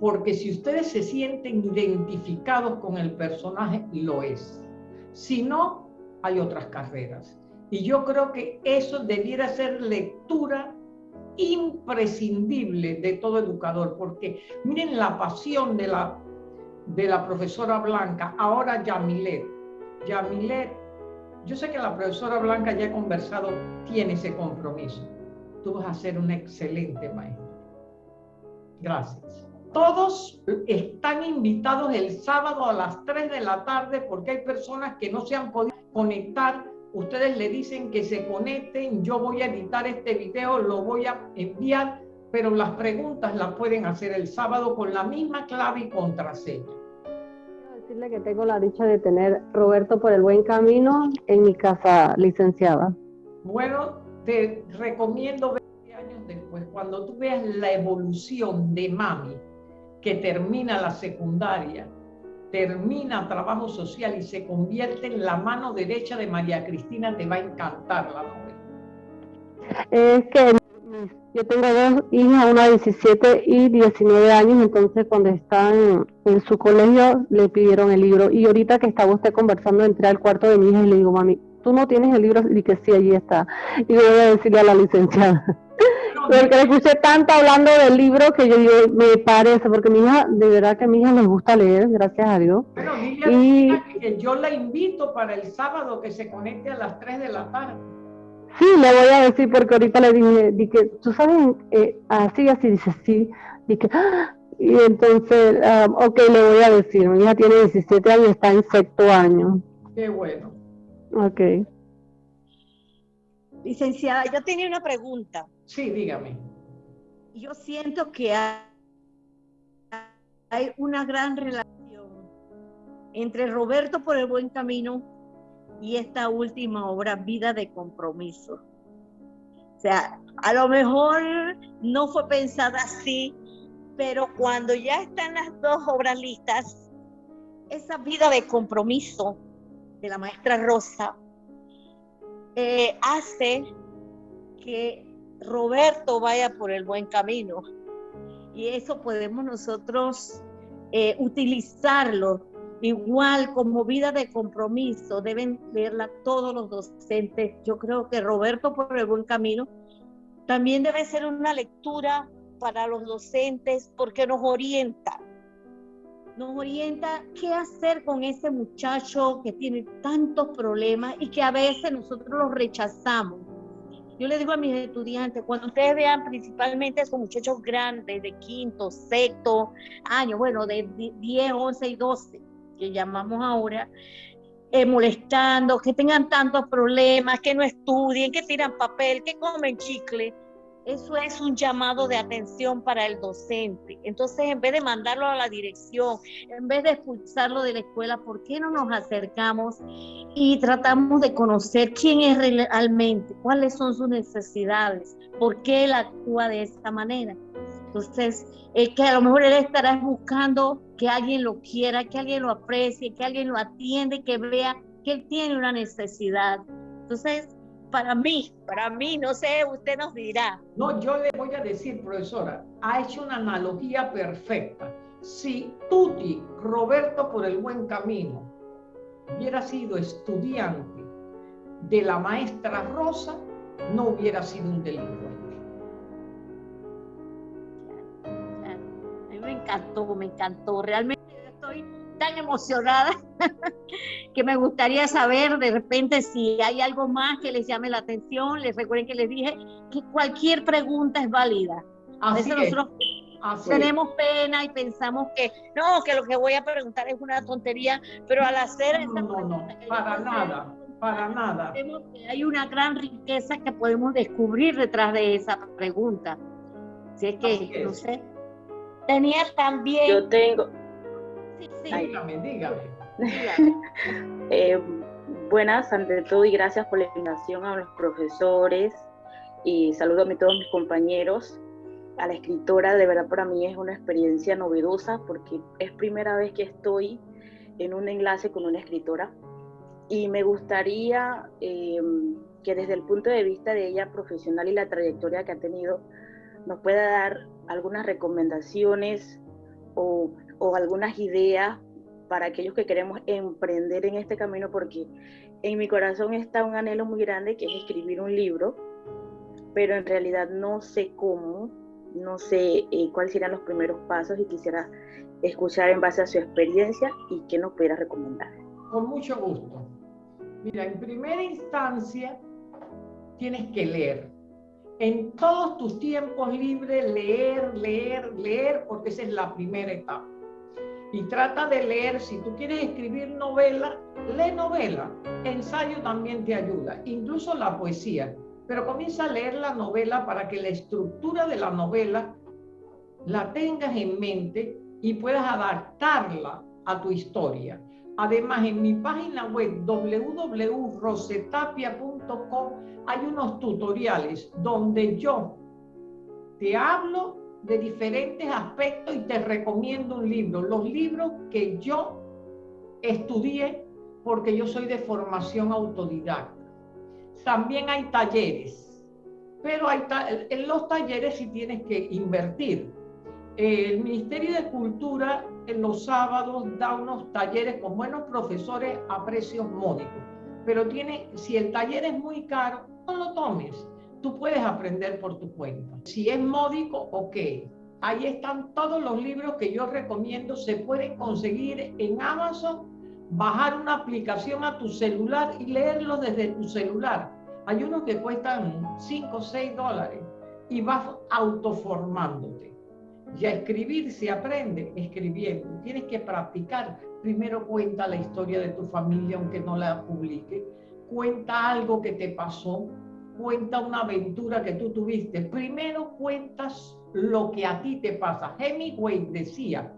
Porque si ustedes se sienten identificados con el personaje, lo es. Si no, hay otras carreras. Y yo creo que eso debiera ser lectura imprescindible de todo educador, porque miren la pasión de la, de la profesora Blanca, ahora Yamilet. Yamilet, yo sé que la profesora Blanca ya ha conversado, tiene ese compromiso. Tú vas a ser un excelente maestro. Gracias. Todos están invitados el sábado a las 3 de la tarde porque hay personas que no se han podido conectar ustedes le dicen que se conecten, yo voy a editar este video, lo voy a enviar, pero las preguntas las pueden hacer el sábado con la misma clave y contraseña. Quiero decirle que tengo la dicha de tener Roberto por el buen camino en mi casa licenciada. Bueno, te recomiendo 20 años después, cuando tú veas la evolución de Mami, que termina la secundaria, termina trabajo social y se convierte en la mano derecha de María Cristina, te va a encantar la novela. Es que yo tengo dos hijas, una de 17 y 19 años, entonces cuando están en su colegio le pidieron el libro y ahorita que estaba usted conversando entré al cuarto de mi hija y le digo, mami, tú no tienes el libro y que sí, allí está. Y voy a decirle a la licenciada. Porque le escuché tanto hablando del libro que yo digo, me parece, porque mi hija, de verdad que a mi hija les gusta leer, gracias a Dios. Bueno, y que yo la invito para el sábado que se conecte a las 3 de la tarde. Sí, le voy a decir porque ahorita le dije, dije tú sabes, eh, así, así, dice, sí, dije, ¡Ah! y entonces, um, ok, le voy a decir, mi hija tiene 17 años y está en sexto año. Qué bueno. Ok. Licenciada, yo tenía una pregunta. Sí, dígame. Yo siento que hay, una gran relación entre Roberto por el buen camino y esta última obra, Vida de Compromiso. O sea, a lo mejor no fue pensada así, pero cuando ya están las dos obras listas, esa vida de compromiso de la maestra Rosa eh, hace que Roberto vaya por el buen camino. Y eso podemos nosotros eh, utilizarlo igual como vida de compromiso. Deben verla todos los docentes. Yo creo que Roberto por el buen camino también debe ser una lectura para los docentes porque nos orienta. Nos orienta qué hacer con ese muchacho que tiene tantos problemas y que a veces nosotros los rechazamos yo le digo a mis estudiantes, cuando ustedes vean principalmente esos muchachos grandes de quinto, sexto año, bueno, de 10, 11 y 12, que llamamos ahora, eh, molestando, que tengan tantos problemas, que no estudien, que tiran papel, que comen chicle, eso es un llamado de atención para el docente. Entonces, en vez de mandarlo a la dirección, en vez de expulsarlo de la escuela, ¿por qué no nos acercamos y tratamos de conocer quién es realmente, cuáles son sus necesidades, por qué él actúa de esta manera? Entonces, es que a lo mejor él estará buscando que alguien lo quiera, que alguien lo aprecie, que alguien lo atiende, que vea que él tiene una necesidad. Entonces, para mí, para mí, no sé, usted nos dirá. No, yo le voy a decir, profesora, ha hecho una analogía perfecta. Si Tuti, Roberto por el buen camino, hubiera sido estudiante de la maestra Rosa, no hubiera sido un delincuente. A mí me encantó, me encantó. Realmente estoy tan emocionada que me gustaría saber de repente si hay algo más que les llame la atención. Les recuerden que les dije que cualquier pregunta es válida. A veces nosotros tenemos pena y pensamos que no, que lo que voy a preguntar es una tontería, pero al hacer no, esa pregunta, para nada, para nada. hay una gran riqueza que podemos descubrir detrás de esa pregunta. Así es que, no sé. Tenía también. Yo tengo, Dígame, dígame. Eh, buenas ante todo y gracias por la invitación a los profesores y saludo a todos mis compañeros. A la escritora, de verdad para mí es una experiencia novedosa porque es primera vez que estoy en un enlace con una escritora y me gustaría eh, que desde el punto de vista de ella profesional y la trayectoria que ha tenido, nos pueda dar algunas recomendaciones o o algunas ideas para aquellos que queremos emprender en este camino, porque en mi corazón está un anhelo muy grande que es escribir un libro, pero en realidad no sé cómo, no sé eh, cuáles serían los primeros pasos y quisiera escuchar en base a su experiencia y qué nos pudiera recomendar. Con mucho gusto. Mira, en primera instancia tienes que leer. En todos tus tiempos libres, leer, leer, leer, porque esa es la primera etapa. Y trata de leer, si tú quieres escribir novela, lee novela. Ensayo también te ayuda, incluso la poesía. Pero comienza a leer la novela para que la estructura de la novela la tengas en mente y puedas adaptarla a tu historia. Además, en mi página web www.rosetapia.com hay unos tutoriales donde yo te hablo de diferentes aspectos y te recomiendo un libro. Los libros que yo estudié porque yo soy de formación autodidacta. También hay talleres, pero hay en los talleres sí tienes que invertir el Ministerio de Cultura en los sábados da unos talleres con buenos profesores a precios módicos. Pero tiene, si el taller es muy caro, no lo tomes. Tú puedes aprender por tu cuenta. Si es módico, ok. Ahí están todos los libros que yo recomiendo. Se pueden conseguir en Amazon, bajar una aplicación a tu celular y leerlos desde tu celular. Hay unos que cuestan 5 o 6 dólares y vas autoformándote. Y a escribir se aprende escribiendo. Tienes que practicar. Primero cuenta la historia de tu familia, aunque no la publique. Cuenta algo que te pasó. Cuenta una aventura que tú tuviste. Primero cuentas lo que a ti te pasa. Hemingway decía,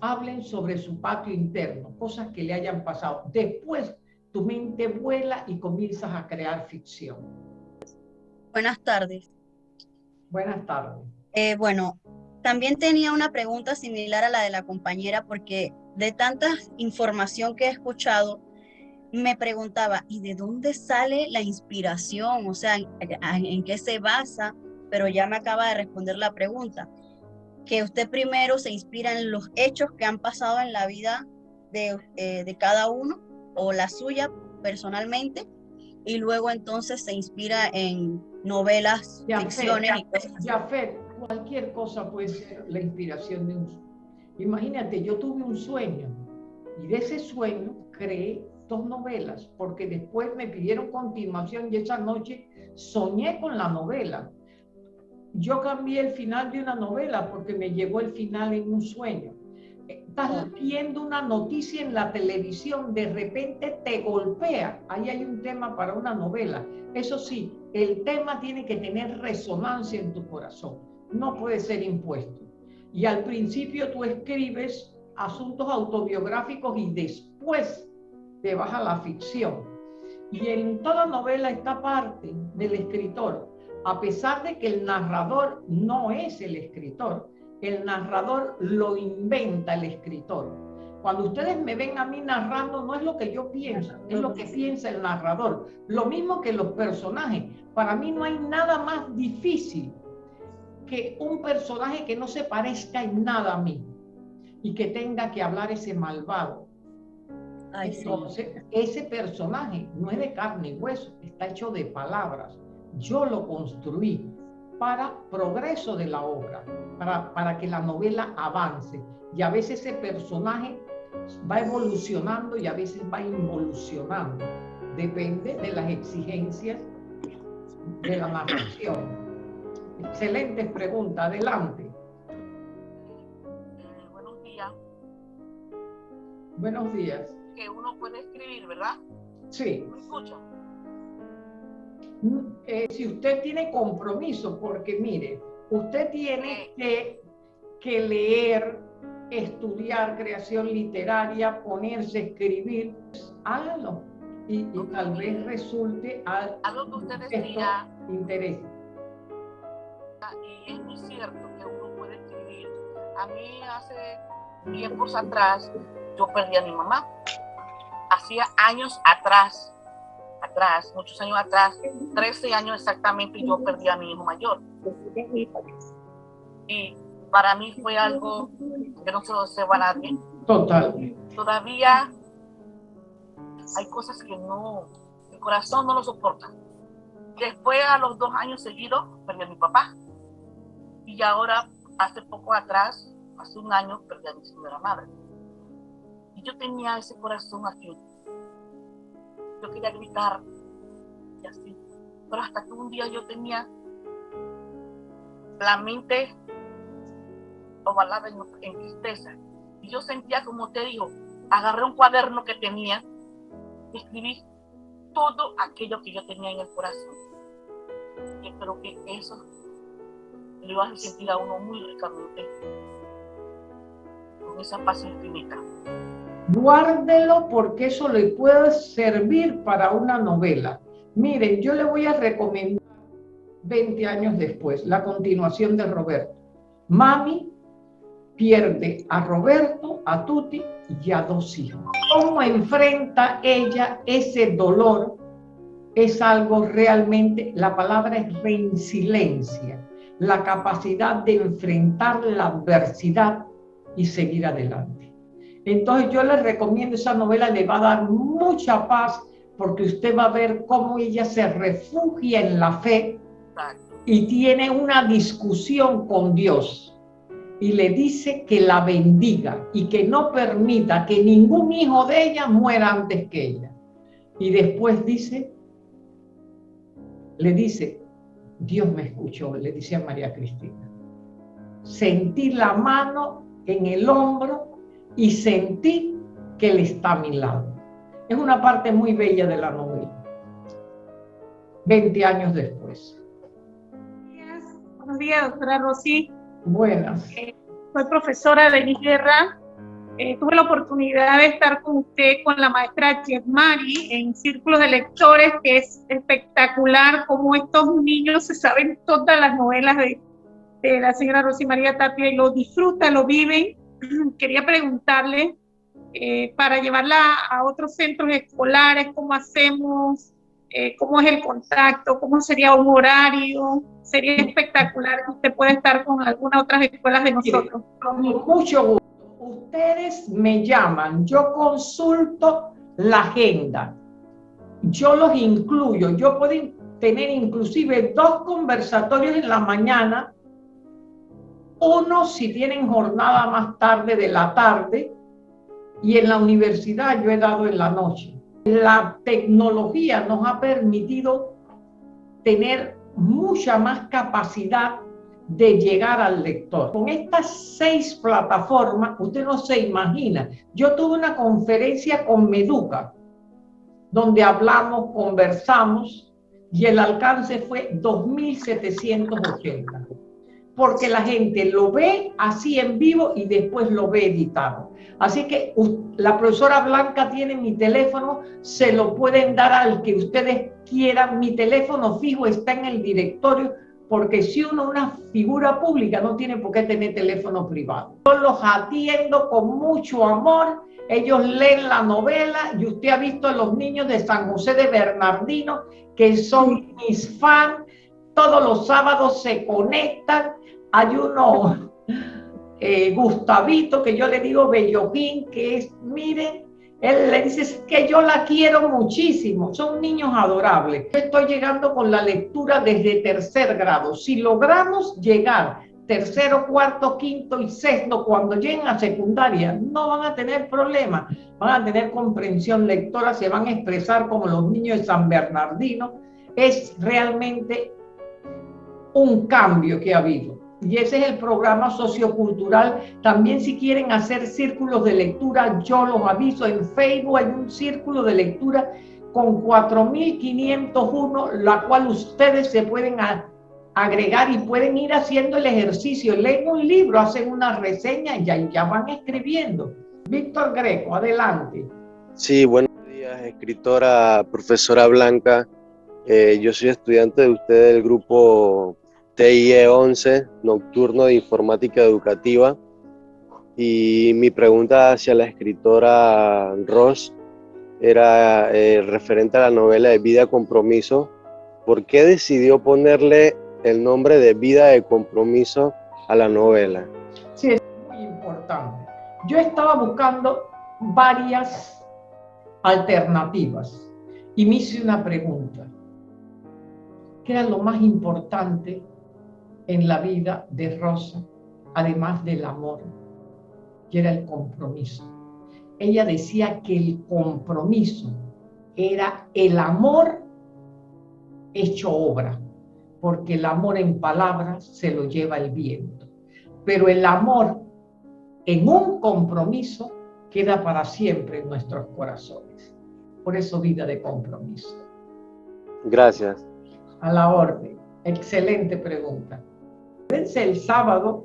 hablen sobre su patio interno, cosas que le hayan pasado. Después tu mente vuela y comienzas a crear ficción. Buenas tardes. Buenas tardes. Eh, bueno, también tenía una pregunta similar a la de la compañera porque de tanta información que he escuchado, me preguntaba, ¿y de dónde sale la inspiración? O sea, ¿en, qué se basa? Pero ya me acaba de responder la pregunta, que usted primero se inspira en los hechos que han pasado en la vida de, eh, de cada uno o la suya personalmente, y luego entonces se inspira en novelas, ficciones y cosas cualquier cosa puede ser la inspiración de un sueño. Imagínate, yo tuve un sueño y de ese sueño creé dos novelas, porque después me pidieron continuación y esa noche soñé con la novela. Yo cambié el final de una novela porque me llegó el final en un sueño. Estás viendo una noticia en la televisión, de repente te golpea. Ahí hay un tema para una novela. Eso sí, el tema tiene que tener resonancia en tu corazón no puede ser impuesto. Y al principio tú escribes asuntos autobiográficos y después te vas la ficción. Y en toda novela esta parte del escritor, a pesar de que el narrador no es el escritor, el narrador lo inventa el escritor. Cuando ustedes me ven a mí narrando, no es lo que yo pienso, es lo que piensa el narrador. Lo mismo que los personajes. Para mí no hay nada más difícil que un personaje que no se parezca en nada a mí y que tenga que hablar ese malvado. Entonces, ese personaje no es de carne y hueso, está hecho de palabras. Yo lo construí para progreso de la obra, para, para que la novela avance. Y a veces ese personaje va evolucionando y a veces va involucionando. Depende de las exigencias de la narración. Excelentes preguntas, adelante. Eh, buenos días. Buenos días. Que uno puede escribir, ¿verdad? Sí. ¿Me escucha? Mm, eh, si usted tiene compromiso, porque mire, usted tiene que, que leer, estudiar creación literaria, ponerse a escribir, hágalo. Y, tal vez resulte algo que usted decía interés y es muy cierto que uno puede escribir. A mí hace tiempos atrás yo perdí a mi mamá. Hacía años atrás, atrás, muchos años atrás, 13 años exactamente, yo perdí a mi hijo mayor. Y para mí fue algo que no se lo deseo a nadie, Totalmente. Todavía hay cosas que no, el corazón no lo soporta. Después, a los dos años seguidos, perdí a mi papá. Y ahora, hace poco atrás, hace un año, perdí a mi señora madre. Y yo tenía ese corazón aquí. Yo quería gritar y así. Pero hasta que un día yo tenía la mente ovalada en, tristeza. Y yo sentía, como te digo, agarré un cuaderno que tenía y escribí todo aquello que yo tenía en el corazón. Y creo que eso le va a sentir a uno muy ricamente con esa paz infinita. Guárdelo porque eso le puede servir para una novela. Miren, yo le voy a recomendar 20 años después, la continuación de Roberto. Mami pierde a Roberto, a Tuti y a dos hijos. ¿Cómo enfrenta ella ese dolor? Es algo realmente, la palabra es resiliencia, la capacidad de enfrentar la adversidad y seguir adelante. Entonces yo les recomiendo esa novela, le va a dar mucha paz porque usted va a ver cómo ella se refugia en la fe y tiene una discusión con Dios y le dice que la bendiga y que no permita que ningún hijo de ella muera antes que ella. Y después dice, le dice, Dios me escuchó, le dice a María Cristina. Sentí la mano en el hombro y sentí que él está a mi lado. Es una parte muy bella de la novela. 20 años después. Buenos días, doctora Rosy. Buenas. Eh, soy profesora de Guerra. Eh, tuve la oportunidad de estar con usted, con la maestra Mari, en Círculos de Lectores, que es espectacular cómo estos niños se saben todas las novelas de, de la señora Rosy María Tapia y lo disfrutan, lo viven. Quería preguntarle, eh, para llevarla a otros centros escolares, cómo hacemos, eh, cómo es el contacto, cómo sería un horario. Sería espectacular que usted pueda estar con algunas otras escuelas de nosotros. Con mucho gusto. Ustedes me llaman, yo consulto la agenda, yo los incluyo, yo puedo tener inclusive dos conversatorios en la mañana, uno si tienen jornada más tarde de la tarde, y en la universidad yo he dado en la noche la tecnología nos ha permitido tener mucha más capacidad de llegar al lector. Con estas seis plataformas, usted no se imagina. Yo tuve una conferencia con Meduca, donde hablamos, conversamos, y el alcance fue 2.780 porque la gente lo ve así en vivo y después lo ve editado. Así que la profesora Blanca tiene mi teléfono, se lo pueden dar al que ustedes quieran. Mi teléfono fijo está en el directorio, porque si uno es una figura pública no tiene por qué tener teléfono privado. Yo los atiendo con mucho amor, ellos leen la novela y usted ha visto a los niños de San José de Bernardino, que son mis fans, todos los sábados se conectan hay uno, eh, Gustavito, que yo le digo Belloquín, que es, miren, él le dice que yo la quiero muchísimo, son niños adorables. estoy llegando con la lectura desde tercer grado. Si logramos llegar tercero, cuarto, quinto y sexto, cuando lleguen a secundaria, no van a tener problemas, van a tener comprensión lectora, se van a expresar como los niños de San Bernardino. Es realmente un cambio que ha habido y ese es el programa sociocultural. También si quieren hacer círculos de lectura, yo los aviso. En Facebook hay un círculo de lectura con 4.501, la cual ustedes se pueden agregar y pueden ir haciendo el ejercicio. Leen un libro, hacen una reseña y ya, ya van escribiendo. Víctor Greco, adelante. Sí, buenos días, escritora, profesora Blanca. Eh, yo soy estudiante de usted del grupo TIE 11, Nocturno de Informática Educativa. Y mi pregunta hacia la escritora Ross era eh, referente a la novela de Vida Compromiso. ¿Por qué decidió ponerle el nombre de Vida de Compromiso a la novela? Sí, es muy importante. Yo estaba buscando varias alternativas y me hice una pregunta. ¿Qué era lo más importante en la vida de Rosa, además del amor? Y era el compromiso. Ella decía que el compromiso era el amor hecho obra, porque el amor en palabras se lo lleva el viento, pero el amor en un compromiso queda para siempre en nuestros corazones. Por eso vida de compromiso. Gracias. A la orden. Excelente pregunta. El sábado,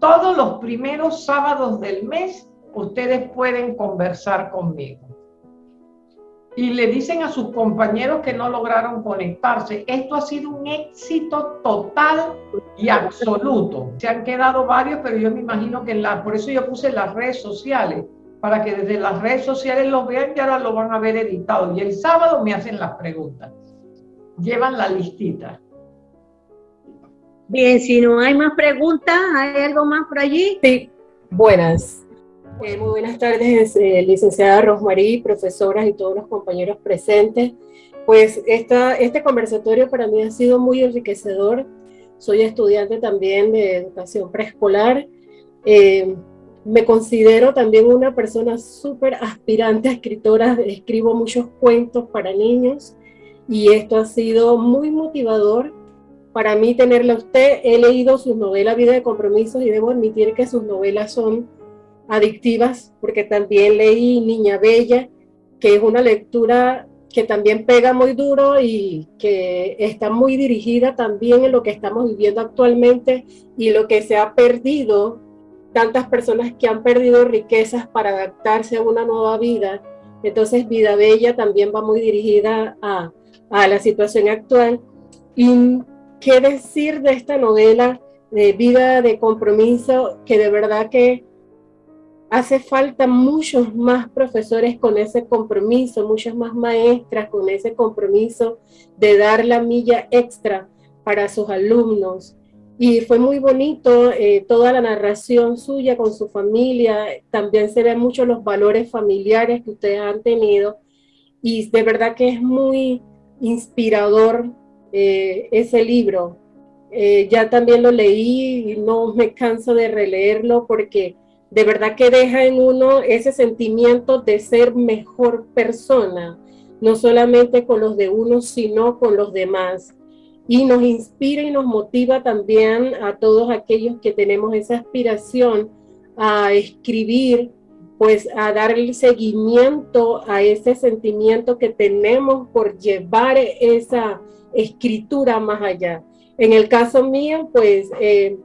todos los primeros sábados del mes, ustedes pueden conversar conmigo y le dicen a sus compañeros que no lograron conectarse. Esto ha sido un éxito total y absoluto. Se han quedado varios, pero yo me imagino que la, por eso yo puse las redes sociales, para que desde las redes sociales los vean y ahora lo van a ver editado. Y el sábado me hacen las preguntas. Llevan la listita. Bien, si no hay más preguntas, ¿hay algo más por allí? Sí, buenas. Eh, muy buenas tardes, eh, licenciada Rosmarí, profesoras y todos los compañeros presentes. Pues esta, este conversatorio para mí ha sido muy enriquecedor. Soy estudiante también de educación preescolar. Eh, me considero también una persona súper aspirante a escritora. Escribo muchos cuentos para niños y esto ha sido muy motivador para mí tenerla usted. He leído sus novelas Vida de Compromisos y debo admitir que sus novelas son adictivas, porque también leí Niña Bella, que es una lectura que también pega muy duro y que está muy dirigida también en lo que estamos viviendo actualmente y lo que se ha perdido, tantas personas que han perdido riquezas para adaptarse a una nueva vida. Entonces Vida Bella también va muy dirigida a, a la situación actual. ¿Y qué decir de esta novela de vida de compromiso que de verdad que hace falta muchos más profesores con ese compromiso, muchas más maestras con ese compromiso de dar la milla extra para sus alumnos. Y fue muy bonito eh, toda la narración suya con su familia, también se ven mucho los valores familiares que ustedes han tenido y de verdad que es muy inspirador eh, ese libro. Eh, ya también lo leí y no me canso de releerlo porque de verdad que deja en uno ese sentimiento de ser mejor persona, no solamente con los de uno, sino con los demás. Y nos inspira y nos motiva también a todos aquellos que tenemos esa aspiración a escribir, pues a dar el seguimiento a ese sentimiento que tenemos por llevar esa escritura más allá. En el caso mío, pues eh,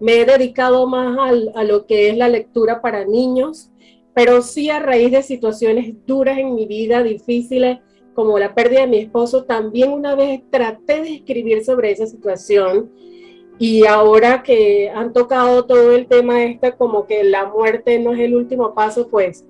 me he dedicado más a lo que es la lectura para niños, pero sí a raíz de situaciones duras en mi vida, difíciles, como la pérdida de mi esposo, también una vez traté de escribir sobre esa situación y ahora que han tocado todo el tema este, como que la muerte no es el último paso, pues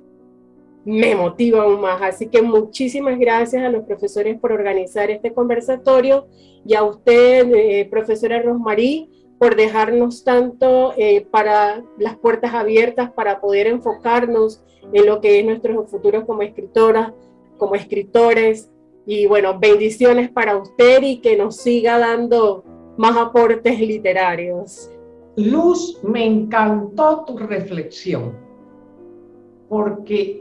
me motiva aún más. Así que muchísimas gracias a los profesores por organizar este conversatorio y a usted, eh, profesora Rosmarí, por dejarnos tanto eh, para las puertas abiertas para poder enfocarnos en lo que es nuestro futuro como escritoras, como escritores. Y bueno, bendiciones para usted y que nos siga dando más aportes literarios. Luz, me encantó tu reflexión, porque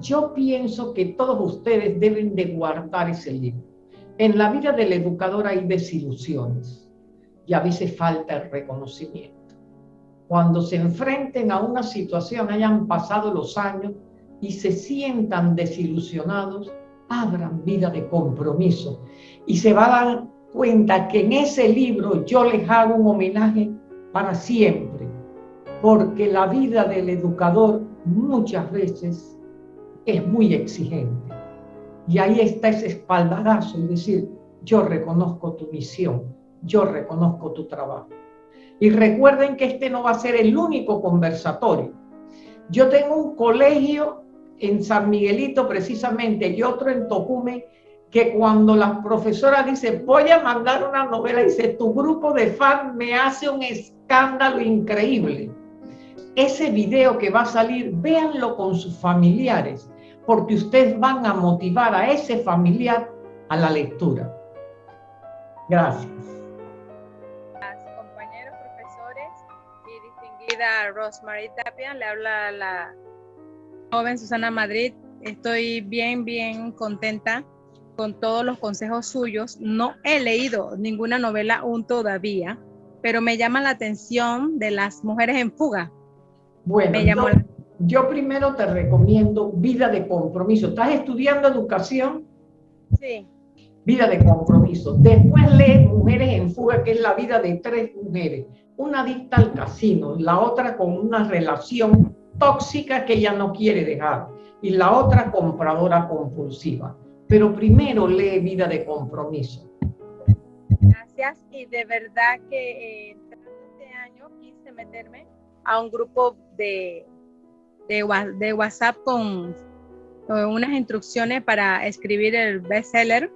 yo pienso que todos ustedes deben de guardar ese libro. En la vida del educador hay desilusiones y a veces falta el reconocimiento. Cuando se enfrenten a una situación, hayan pasado los años y se sientan desilusionados, abran vida de compromiso y se va a dar cuenta que en ese libro yo les hago un homenaje para siempre, porque la vida del educador muchas veces es muy exigente. Y ahí está ese espaldarazo, es decir, yo reconozco tu misión, yo reconozco tu trabajo. Y recuerden que este no va a ser el único conversatorio. Yo tengo un colegio en San Miguelito precisamente y otro en Tocume que cuando la profesora dice voy a mandar una novela, dice tu grupo de fans me hace un escándalo increíble. ese video que va a salir, véanlo con sus familiares, porque ustedes van a motivar a ese familiar a la lectura. Gracias. compañeros profesores y distinguida Rosemary Tapia, le habla la joven Susana Madrid. Estoy bien, bien contenta con todos los consejos suyos. No he leído ninguna novela aún todavía, pero me llama la atención de las mujeres en fuga. Bueno, yo, yo, primero te recomiendo Vida de Compromiso. ¿Estás estudiando educación? Sí. Vida de Compromiso. Después lee Mujeres en Fuga, que es la vida de tres mujeres. Una adicta al casino, la otra con una relación tóxica que ella no quiere dejar y la otra compradora compulsiva. Pero primero lee Vida de Compromiso. Gracias y de verdad que eh, este año quise meterme a un grupo de, de, WhatsApp con, unas instrucciones para escribir el bestseller,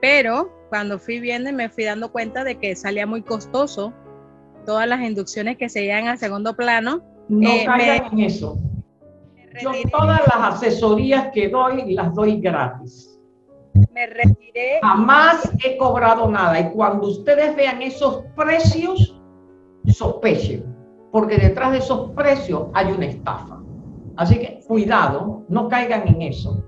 pero cuando fui viendo me fui dando cuenta de que salía muy costoso todas las inducciones que se llegan al segundo plano. No eh, caigan en eso. Yo todas las asesorías que doy las doy gratis. Me retiré. Jamás he cobrado nada y cuando ustedes vean esos precios, sospechen porque detrás de esos precios hay una estafa. Así que cuidado, no caigan en eso.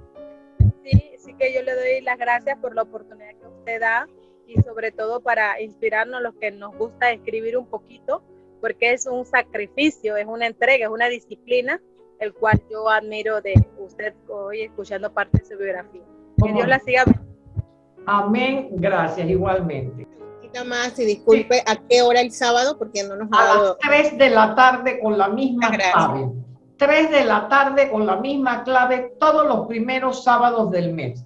Sí, sí que yo le doy las gracias por la oportunidad que usted da y sobre todo para inspirarnos los que nos gusta escribir un poquito, porque es un sacrificio, es una entrega, es una disciplina, el cual yo admiro de usted hoy escuchando parte de su biografía. Que Dios la siga. Amén, gracias igualmente más y disculpe a qué hora el sábado porque no nos ha A las 3 de la tarde con la misma clave. 3 de la tarde con la misma clave todos los primeros sábados del mes.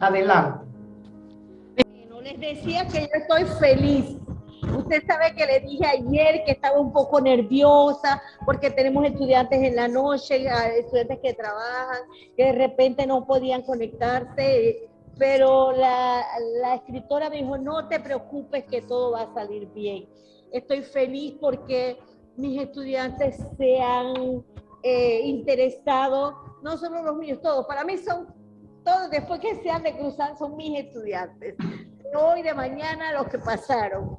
Adelante. Bueno, les decía que yo estoy feliz. Usted sabe que le dije ayer que estaba un poco nerviosa porque tenemos estudiantes en la noche, estudiantes que trabajan, que de repente no podían conectarse pero la, escritora me dijo, no te preocupes que todo va a salir bien. Estoy feliz porque mis estudiantes se han eh, interesado, no solo los míos, todos, para mí son todos, después que se han de cruzar, son mis estudiantes. hoy, de mañana, los que pasaron.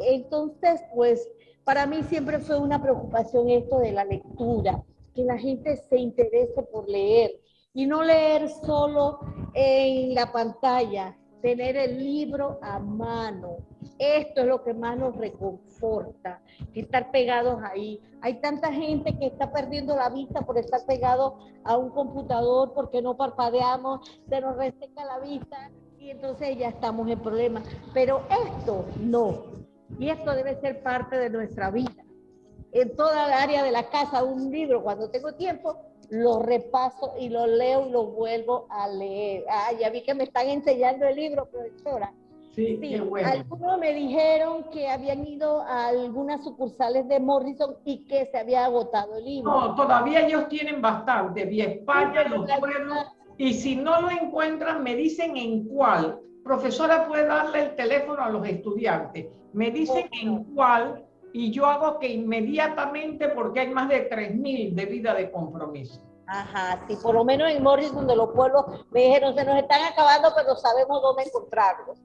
Entonces, pues, para mí siempre fue una preocupación esto de la lectura, que la gente se interese por leer y no leer solo en la pantalla, tener el libro a mano. Esto es lo que más nos reconforta, que estar pegados ahí. Hay tanta gente que está perdiendo la vista por estar pegado a un computador porque no parpadeamos, se nos reseca la vista y entonces ya estamos en problemas. Pero esto no. Y esto debe ser parte de nuestra vida. En toda el área de la casa, un libro, cuando tengo tiempo, lo repaso y lo leo y lo vuelvo a leer. Ah, ya vi que me están enseñando el libro, profesora. Sí, qué bueno. Algunos me dijeron que habían ido a algunas sucursales de Morrison y que se había agotado el libro. No, todavía ellos tienen bastante. Vi España, los pueblos. Y si no lo encuentran, me dicen en cuál. Profesora puede darle el teléfono a los estudiantes. Me dicen en cuál y yo hago que inmediatamente porque hay más de 3.000 de vida de compromiso. Ajá, sí, por lo menos en Morris, donde los pueblos me dijeron, se nos están acabando, pero sabemos dónde encontrarlos.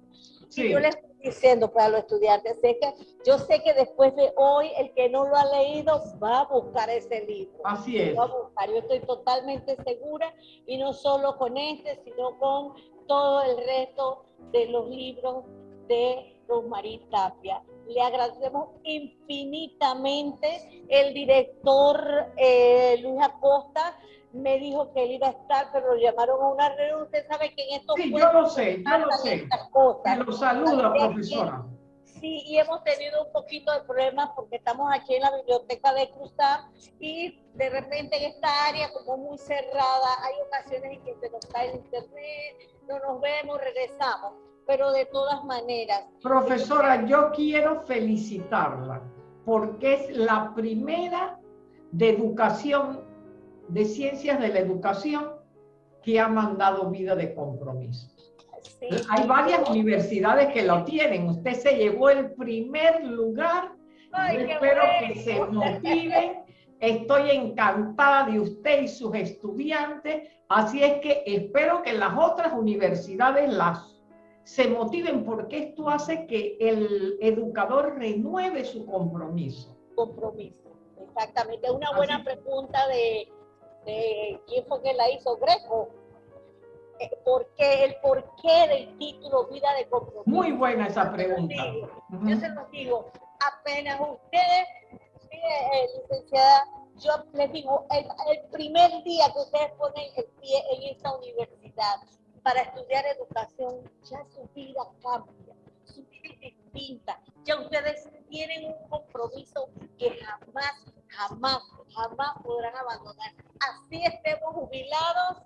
Sí. Y yo les estoy diciendo pues, a los estudiantes, sé que, yo sé que después de hoy, el que no lo ha leído va a buscar ese libro. Así es. Va a buscar. Yo estoy totalmente segura, y no solo con este, sino con todo el resto de los libros de Rosmarie Tapia le agradecemos infinitamente. El director eh, Luis Acosta me dijo que él iba a estar, pero lo llamaron a una reunión. Usted sabe que en estos Sí, yo lo sé, yo lo sé. Cosas. lo saludo, profesora. Sí, y hemos tenido un poquito de problemas porque estamos aquí en la biblioteca de Cruzar y de repente en esta área como muy cerrada, hay ocasiones en que se nos cae el internet, no nos vemos, regresamos pero de todas maneras. Profesora, yo quiero felicitarla porque es la primera de educación, de ciencias de la educación, que ha mandado vida de compromiso. Hay varias universidades que lo tienen. Usted se llevó el primer lugar. espero que se motiven Estoy encantada de usted y sus estudiantes, así es que espero que las otras universidades las se motiven porque esto hace que el educador renueve su compromiso. Compromiso, exactamente. Una buena pregunta de, quién fue que la hizo, Greco. Eh, ¿Por qué, el porqué del título Vida de Compromiso. Muy buena esa pregunta. Yo se lo digo, apenas ustedes, eh, licenciada, yo les digo, el, primer día que ustedes ponen el pie en esta universidad para estudiar educación, ya su vida cambia, su vida es distinta. Ya ustedes tienen un compromiso que jamás, jamás, jamás podrán abandonar. Así estemos jubilados,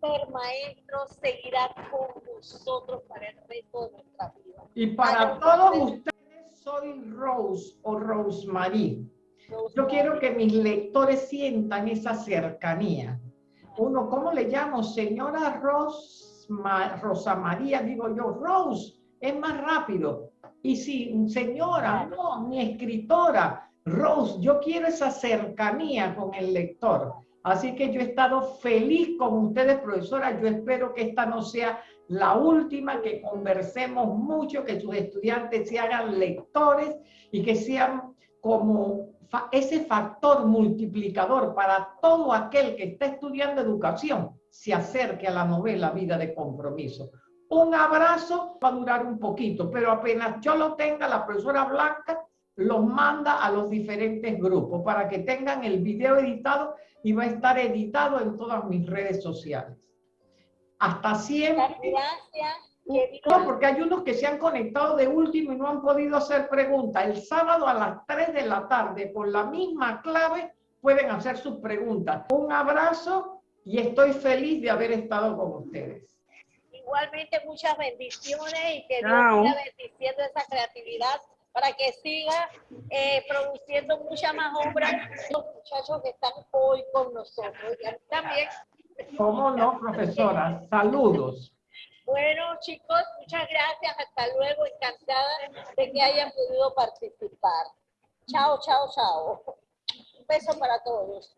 ser maestros seguirá con nosotros para el resto de nuestra vida. Y para todos ustedes soy Rose o Rosemary. Yo quiero que mis lectores sientan esa cercanía. Uno, ¿cómo le llamo? Señora Ros, Rosa María, digo yo, Rose, es más rápido. Y si, señora, no, mi escritora, Rose, yo quiero esa cercanía con el lector. Así que yo he estado feliz con ustedes, profesora. Yo espero que esta no sea la última, que conversemos mucho, que sus estudiantes se hagan lectores y que sean como ese factor multiplicador para todo aquel que está estudiando educación se acerque a la novela Vida de Compromiso. Un abrazo va a durar un poquito, pero apenas yo lo tenga, la profesora Blanca los manda a los diferentes grupos para que tengan el video editado y va a estar editado en todas mis redes sociales. Hasta siempre. Gracias. No, porque hay unos que se han conectado de último y no han podido hacer preguntas. El sábado a las 3 de la tarde, con la misma clave, pueden hacer sus preguntas. Un abrazo y estoy feliz de haber estado con ustedes. Igualmente, muchas bendiciones y que Dios siga bendiciendo esa creatividad para que siga eh, produciendo muchas más obras los muchachos que están hoy con nosotros. Y también. ¿Cómo no, profesora? Saludos. Bueno, chicos, muchas gracias. Hasta luego. Encantada de que hayan podido participar. Chao, chao, chao. Un beso para todos.